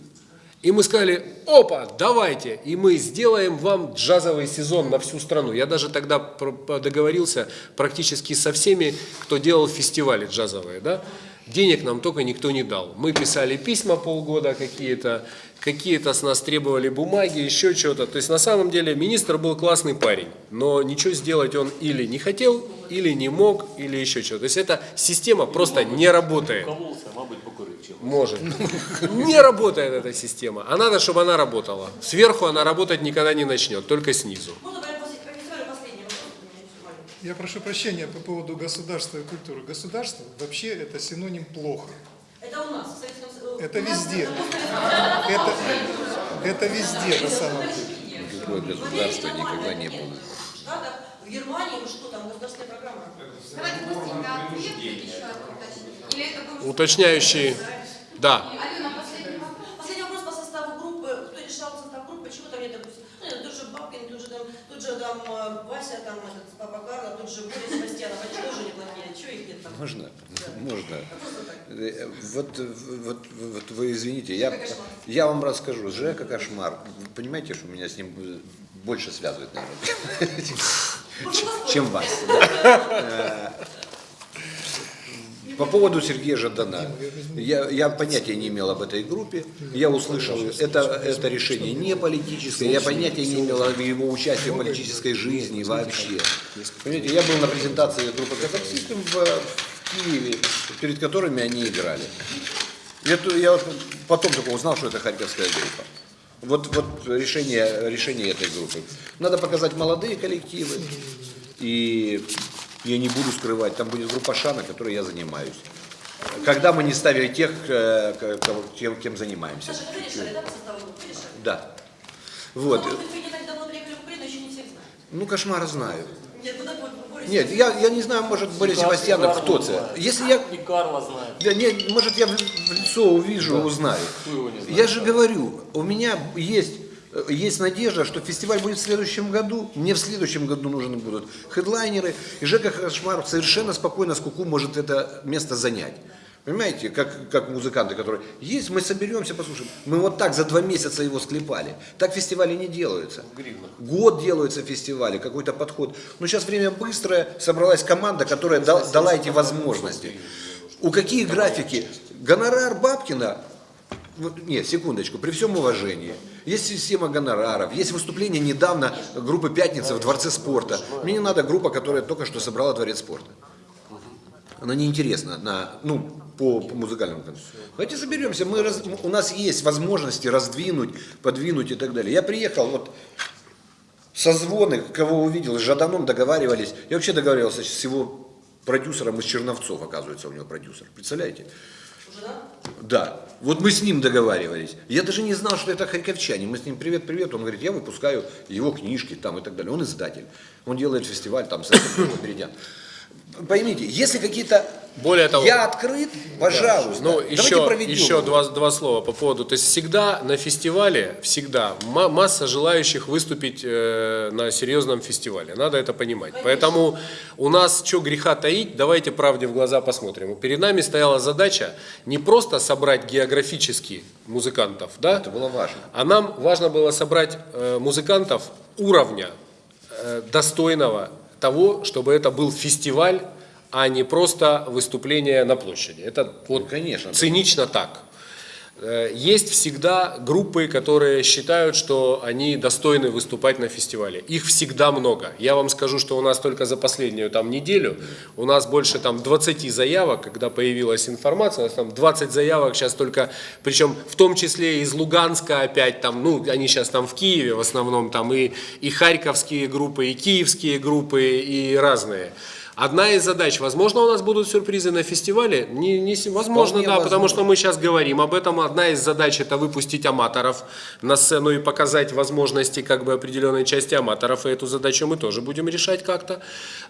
S3: И мы сказали, опа, давайте, и мы сделаем вам джазовый сезон на всю страну. Я даже тогда договорился практически со всеми, кто делал фестивали джазовые, да. Денег нам только никто не дал. Мы писали письма полгода какие-то, какие-то с нас требовали бумаги, еще что-то. То есть на самом деле министр был классный парень, но ничего сделать он или не хотел, или не мог, или еще что-то. То есть эта система просто не работает.
S8: Чого.
S3: Может. Не работает эта система. А надо, чтобы она работала. Сверху она работать никогда не начнет, только снизу.
S4: Я прошу прощения по поводу государства и культуры. Государство вообще это синоним плохо.
S7: Это у нас, в Советском Союзе.
S4: Это везде.
S7: это
S4: Это, везде на самом деле.
S6: Другое государство никогда не было.
S7: В Германии, что там, государственная программа.
S2: Давайте быстренько ответ еще уточнить. Или это был...
S3: Уточняющий. Да.
S2: Алена, последний вопрос.
S7: Последний вопрос по составу группы. Кто решал состав группы, почему там нет, допустим, ну, нет, тут же Бабкин, тут же там, тут же там э, Вася, там этот Папа Карло, тут же Борис Себастьянов, они тоже неплохие, чего их нет там?
S6: Можно? Можно. Э, Вот, вот, вот вы извините, я, я вам расскажу. Жека Кошмар. Вы понимаете, что меня с ним больше связывает, наверное, чем вас. По поводу Сергея Жадана. Я, я понятия не имел об этой группе. Я услышал, это, это решение не политическое. Я понятия не имел о его участии в политической жизни вообще. Понимаете, я был на презентации группы Казах System в, Киеве, перед которыми они играли. Я вот потом только узнал, что это харьковская группа. Вот, вот решение, решение этой группы. Надо показать молодые коллективы. И я не буду скрывать, там будет группа Шана, которой я занимаюсь. Когда мы не ставили тех, э, к- кого- тем, кем занимаемся.
S7: Саша, вы решали, да.
S6: Вот.
S7: А?
S6: Ну, кошмара знаю.
S7: Нет, ну
S6: я, я не знаю, может, Борис Севастьянов, кто это. Если я,
S8: И Карла знает.
S6: я не, может, я в лицо увижу, узнаю. Я же говорю, у меня есть, есть надежда, что фестиваль будет в следующем году. Мне в следующем году нужны будут хедлайнеры. И Жека Хашмаров совершенно спокойно с Куку может это место занять. Понимаете, как, как музыканты, которые есть, мы соберемся, послушаем. Мы вот так за два месяца его склепали. Так фестивали не делаются. Год делаются фестивали, какой-то подход. Но сейчас время быстрое, собралась команда, которая дал- дала эти возможности. У какие графики? Гонорар Бабкина нет, секундочку, при всем уважении. Есть система гонораров, есть выступление недавно группы «Пятница» в Дворце спорта. Мне не надо группа, которая только что собрала Дворец спорта. Она неинтересна на, ну, по, по музыкальному концу. Давайте соберемся, мы раз- у нас есть возможности раздвинуть, подвинуть и так далее. Я приехал, вот созвоны, кого увидел, с Жаданом договаривались. Я вообще договаривался с его продюсером из Черновцов, оказывается, у него продюсер. Представляете?
S7: Да?
S6: Вот мы с ним договаривались. Я даже не знал, что это харьковчанин. Мы с ним привет, привет. Он говорит, я выпускаю его книжки там и так далее. Он издатель. Он делает фестиваль там с Меридиан. Поймите, если какие-то...
S3: Более того-
S6: Я открыт, пожалуйста.
S3: Ну,
S6: Давайте
S3: еще,
S6: проведем
S3: еще два, два слова по поводу. То есть всегда на фестивале, всегда ма- масса желающих выступить э, на серьезном фестивале. Надо это понимать. Поэтому у нас, что греха таить, давайте правде в глаза посмотрим. Перед нами стояла задача не просто собрать географически музыкантов, да?
S6: Это было важно.
S3: А нам важно было собрать э, музыкантов уровня э, достойного того, чтобы это был фестиваль, а не просто выступление на площади. Это вот
S6: Ну, конечно.
S3: цинично так. Э, Есть всегда группы, которые считают, что они достойны выступать на фестивале. Их всегда много. Я вам скажу, что у нас только за последнюю там неделю у нас больше там 20 заявок, когда появилась информация, у нас там 20 заявок сейчас только, причем в том числе из Луганска опять там, ну они сейчас там в Киеве в основном там и, и харьковские группы, и киевские группы, и разные. Одна из задач, возможно, у нас будут сюрпризы на фестивале, не, не, возможно,
S6: Вполне
S3: да, потому
S6: возможно.
S3: что мы сейчас говорим об этом. Одна из задач это выпустить аматоров на сцену и показать возможности как бы определенной части аматоров. И эту задачу мы тоже будем решать как-то.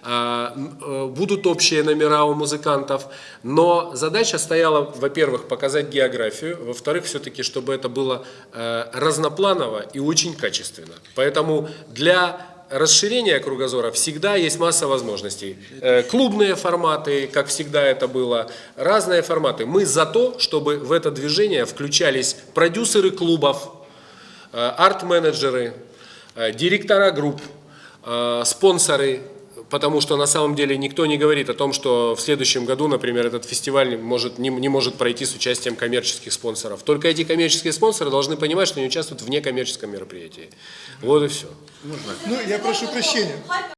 S3: А, э, Будут общие номера у музыкантов, но задача стояла, во-первых, показать географию, во-вторых, все-таки, чтобы это было э, разнопланово и очень качественно. Поэтому для расширения кругозора всегда есть масса возможностей. Э, Клубные форматы, как всегда это было, разные форматы. Мы за то, чтобы в это движение включались продюсеры клубов, э, арт-менеджеры, э, директора групп, спонсоры, потому что на самом деле никто не говорит о том, что в следующем году, например, этот фестиваль может, не, не может пройти с участием коммерческих спонсоров. Только эти коммерческие спонсоры должны понимать, что они участвуют в некоммерческом мероприятии. Вот и все.
S4: Ну, я прошу прощения.